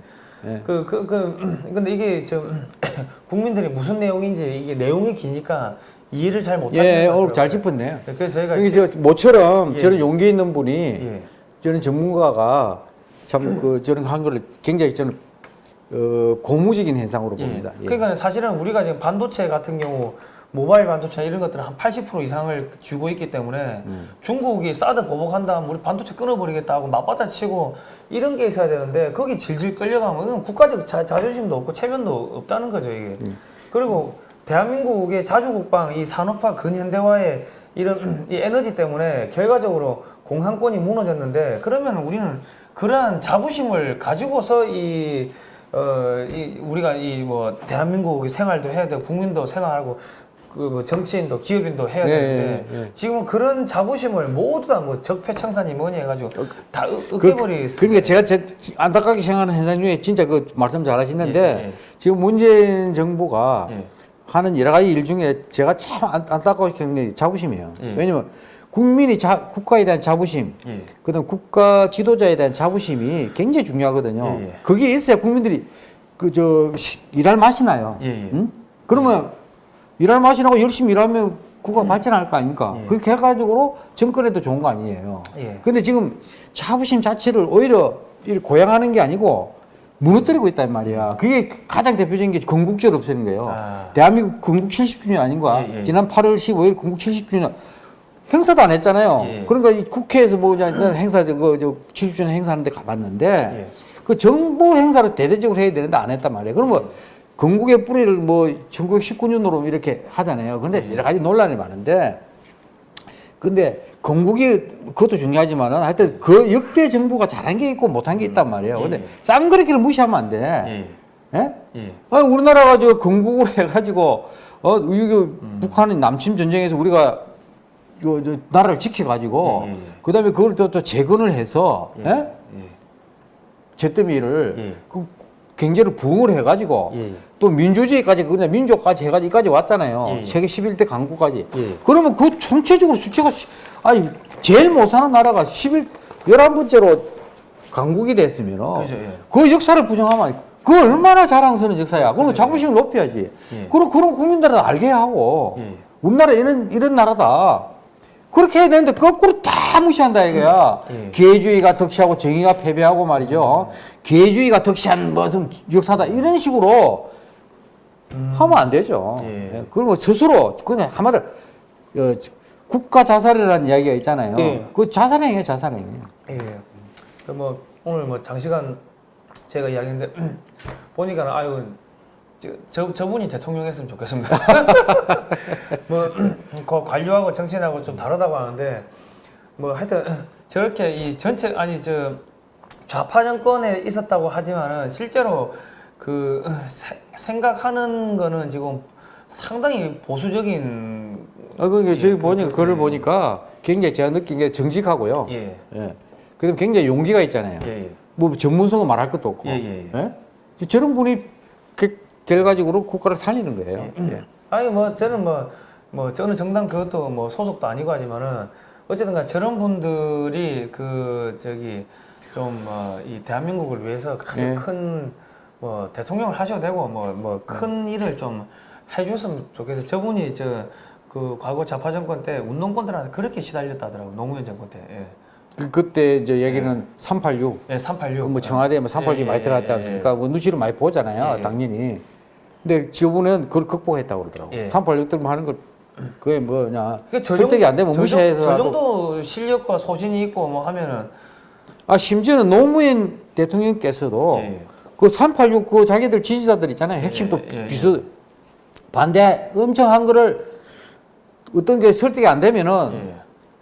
예. 그, 그, 그, 근데 이게 좀, 국민들이 무슨 내용인지, 이게 내용이 기니까 이해를 잘 못하시는 예, 것 오늘 잘 같더라고요. 짚었네요. 네, 그래서 저희가 이게 지- 저 모처럼 예. 저런 용기 있는 분이 예. 저는 전문가가 참그 저런 한 거를 굉장히 저는 어, 고무적인 현상으로 예. 봅니다. 예. 그러니까 사실은 우리가 지금 반도체 같은 경우 모바일 반도체 이런 것들은 한 80% 이상을 쥐고 있기 때문에 음. 중국이 사드 보복한다 하면 우리 반도체 끊어버리겠다 하고 맞받아 치고 이런 게 있어야 되는데 거기 질질 끌려가면 국가적 자, 자존심도 없고 체면도 없다는 거죠 이게 음. 그리고 대한민국의 자주국방 이 산업화 근현대화의 이런 이 에너지 때문에 결과적으로 공산권이 무너졌는데 그러면 우리는 그러한 자부심을 가지고서 이 어, 이 우리가 이 뭐 대한민국 생활도 해야 되고 국민도 생활하고 그뭐 정치인도 기업인도 해야 예, 되는데 예, 예. 지금은 그런 자부심을 모두 다 뭐 적폐청산이 뭐니 해가지고 다 으- 그, 으깨버리. 그러니까 제가 제, 안타깝게 생각하는 현상 중에 진짜 그 말씀 잘 하시는데 예, 예. 지금 문재인 정부가 예. 하는 여러 가지 일 중에 제가 참 안- 생각하는 게 자부심이에요. 예. 왜냐면 국민이 자, 국가에 대한 자부심, 예. 그다음 국가 지도자에 대한 자부심이 굉장히 중요하거든요. 예, 예. 그게 있어야 국민들이 그 저 일할 맛이 나요. 예, 예. 응? 그러면 일할 맛이 나고 열심히 일하면 국가 발전할 거 아닙니까? 예. 그 결과적으로 정권에도 좋은 거 아니에요. 예. 근데 지금 자부심 자체를 오히려 고양하는 게 아니고 무너뜨리고 있단 말이야. 그게 가장 대표적인 게 건국절 없애는 거예요. 아. 대한민국 건국 70주년 아닌 거야. 예, 예. 지난 8월 15일 건국 70주년 행사도 안 했잖아요. 예. 그러니까 이 국회에서 뭐 행사 저거 저 70주년 행사하는데 가봤는데 예. 그 정부 행사를 대대적으로 해야 되는데 안 했단 말이에요. 그럼 뭐 건국의 뿌리를 뭐 1919년으로 이렇게 하잖아요. 근데 여러 가지 논란이 많은데 근데 건국이 그것도 중요하지만은 하여튼 그 역대 정부가 잘한 게 있고 못한 게 있단 말이에요. 예, 근데 예. 쌍그리기를 무시하면 안 돼. 예. 예? 예. 아니 우리나라가 저 건국을 해가지고 어 이거 음. 북한의 남침 전쟁에서 우리가 요, 저 나라를 지켜가지고 예, 예, 예. 그다음에 그걸 또, 또 재건을 해서 예. 예? 예. 잿더미를 예. 그 경제를 부흥을 해가지고 예. 또 민주주의까지 그냥 민족까지 해가지고 여기까지 왔잖아요. 예, 예. 세계 11대 강국까지. 예. 그러면 그 전체적으로 수치가 시- 아니 제일 못 사는 나라가 11 11번째로 강국이 됐으면 예. 그 역사를 부정하면 그 얼마나 자랑스러운 역사야. 그러면 자부심을 높여야지. 예. 그럼 그런 국민들은 알게 하고 예. 우리나라 이런 이런 나라다. 그렇게 해야 되는데 거꾸로 다 무시한다 이거야. 예. 기회주의가 득시하고 정의가 패배하고 말이죠. 기회주의가 득시한 무슨 역사다 이런 식으로 하면 안 되죠. 예. 예. 그리고 스스로 그냥 한마디로 어, 국가 자살이라는 이야기가 있잖아요. 예. 그 자살행위예요, 자살행위. 예. 그 뭐 오늘 뭐 장시간 제가 이야기했는데 보니까 아유 저, 저 저분이 대통령 했으면 좋겠습니다. 뭐 그 관료하고 정치인하고 좀 다르다고 하는데 뭐 하여튼 저렇게 이 전체 아니 저 좌파 정권에 있었다고 하지만은 실제로 그 세- 생각하는 거는 지금 상당히 보수적인 아, 그러니까 예, 저기 그- 보니까 그- 글을 예. 보니까 굉장히 제가 느낀 게 정직하고요. 예. 예. 그 다음 굉장히 용기가 있잖아요. 예, 예. 뭐 전문성은 말할 것도 없고. 예, 예, 예? 저런 분이 그 결과적으로 국가를 살리는 거예요. 예. 아니 뭐 저는 뭐뭐 저는 정당 그것도 뭐 소속도 아니고 하지만은 어쨌든 간 저런 분들이 그 저기 좀뭐이 대한민국을 위해서 예. 큰뭐 대통령을 하셔도 되고 뭐 뭐 큰 일을 좀 해줬으면 좋겠어요. 저분이 저 그 과거 좌파 정권 때 운동권들한테 그렇게 시달렸다 하더라고 노무현 정권 때. 예. 그, 그때 이제 얘기는 386. 예, 386. 뭐 청와대에 뭐 386이 예, 많이 예, 들어갔지 예, 않습니까? 뭐 눈치를 많이 보잖아요, 예, 예. 당연히. 근데 저분은 그걸 극복했다고 그러더라고요. 예. 386들만 하는 걸 그게 뭐냐 그러니까 저 설득이 안 되면 저 정- 저 정도 실력과 소신이 있고 뭐 하면은 아 심지어는 노무현 대통령께서도 예, 예. 그386 그 자기들 지지자들 있잖아요. 핵심 또 예, 예, 비서 반대 엄청 한 거를 어떤 게 설득이 안 되면은 예.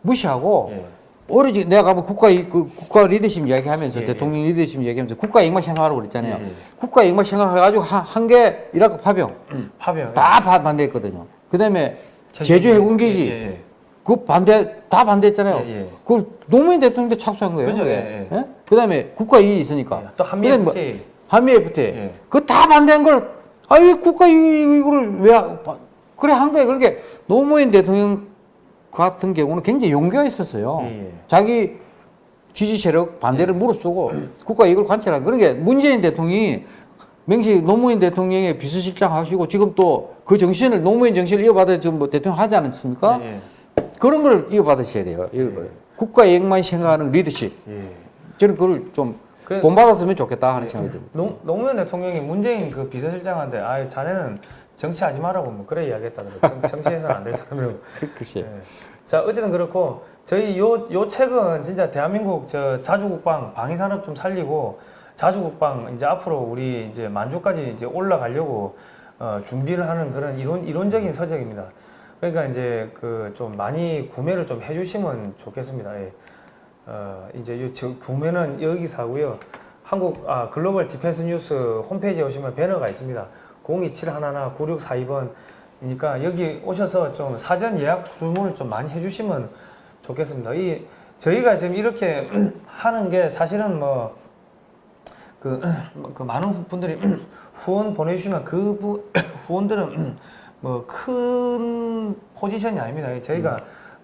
무시하고 예. 오로지 내가 가면 국가 이- 그 국가 리더십 이야기하면서 예, 대통령 리더십 이야기하면서 국가 이익만 생각하라고 그랬잖아요. 예, 예. 국가 이익만 생각해가지고 한개 이라크 파병 파병. 다 바- 반대했거든요. 그다음에 제주- 제주 해군기지 예, 예, 그 반대 다 반대했잖아요. 예, 예. 그걸 노무현 대통령도 착수한 거예요. 그죠. 예, 예? 그다음에 국가 이익이 있으니까. 예. 또 한미 뭐 FTA. 한미 FTA. 예. 그다 반대한 걸 아 왜 국가 이익- 이거를 왜 그래 한 거예요. 그렇게 노무현 대통령 같은 경우는 굉장히 용기가 있었어요. 예, 예. 자기 지지 세력 반대를 무릅쓰고 국가 이익을 관철한 그런 게 문재인 대통령이 명시 노무현 대통령의 비서실장 하시고 지금 또 그 정신을 노무현 정신을 이어받아 지금 뭐 대통령 하지 않았습니까? 예, 그런 걸 이어받으셔야 돼요. 이거 국가 이익만 생각하는 리더십. 예. 저는 그걸 좀 그- 본받았으면 좋겠다 하는 생각이 듭니다. 노, 노무현 대통령이 문재인 그 비서실장한테 아 자네는 정치하지 말라고 뭐 그래 이야기했다더라고요. 정- 정치해서는 안 될 사람이라고. 글쎄. 예. 자 어쨌든 그렇고 저희 요 요 책은 진짜 대한민국 저 자주국방 방위산업 좀 살리고 자주국방 이제 앞으로 우리 이제 만주까지 이제 올라가려고 어, 준비를 하는 그런 이론 이론적인 서적입니다. 그러니까 이제 그 좀 많이 구매를 좀 해주시면 좋겠습니다. 예. 어, 이제 요 저 구매는 여기서 하고요. 한국 아 글로벌 디펜스 뉴스 홈페이지에 오시면 배너가 있습니다. 02711-9642번이니까 여기 오셔서 좀 사전 예약 주문을 좀 많이 해주시면 좋겠습니다. 이 저희가 지금 이렇게 하는 게 사실은 뭐 그, 그 많은 분들이 후원 보내주시면 그 부, 후원들은 뭐 큰 포지션이 아닙니다. 저희가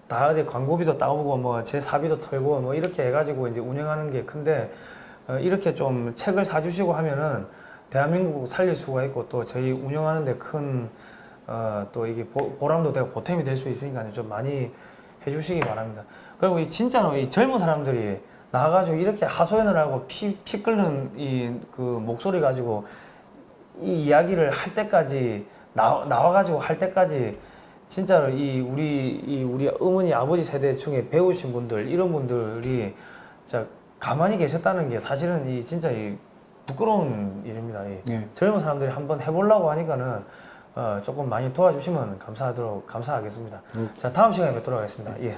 다 어디 광고비도 따오고 뭐 제 사비도 털고 뭐 이렇게 해가지고 이제 운영하는 게 큰데 어, 이렇게 좀 책을 사주시고 하면은 대한민국 살릴 수가 있고 또 저희 운영하는데 큰 어, 또 이게 보, 보람도 되고 보탬이 될 수 있으니까 좀 많이 해주시기 바랍니다. 그리고 이 진짜로 이 젊은 사람들이 나가가지고 이렇게 하소연을 하고 피, 피 끓는 이 그 목소리 가지고 이 이야기를 할 때까지 나, 나와가지고 할 때까지 진짜로 이 우리 이 우리 어머니 아버지 세대 중에 배우신 분들 이런 분들이 진짜 가만히 계셨다는 게 사실은 이 진짜 이 부끄러운 일입니다. 이 예. 젊은 사람들이 한번 해보려고 하니까는 어, 조금 많이 도와주시면 감사하도록 감사하겠습니다. 자 다음 시간에 뵙도록 하겠습니다. 예.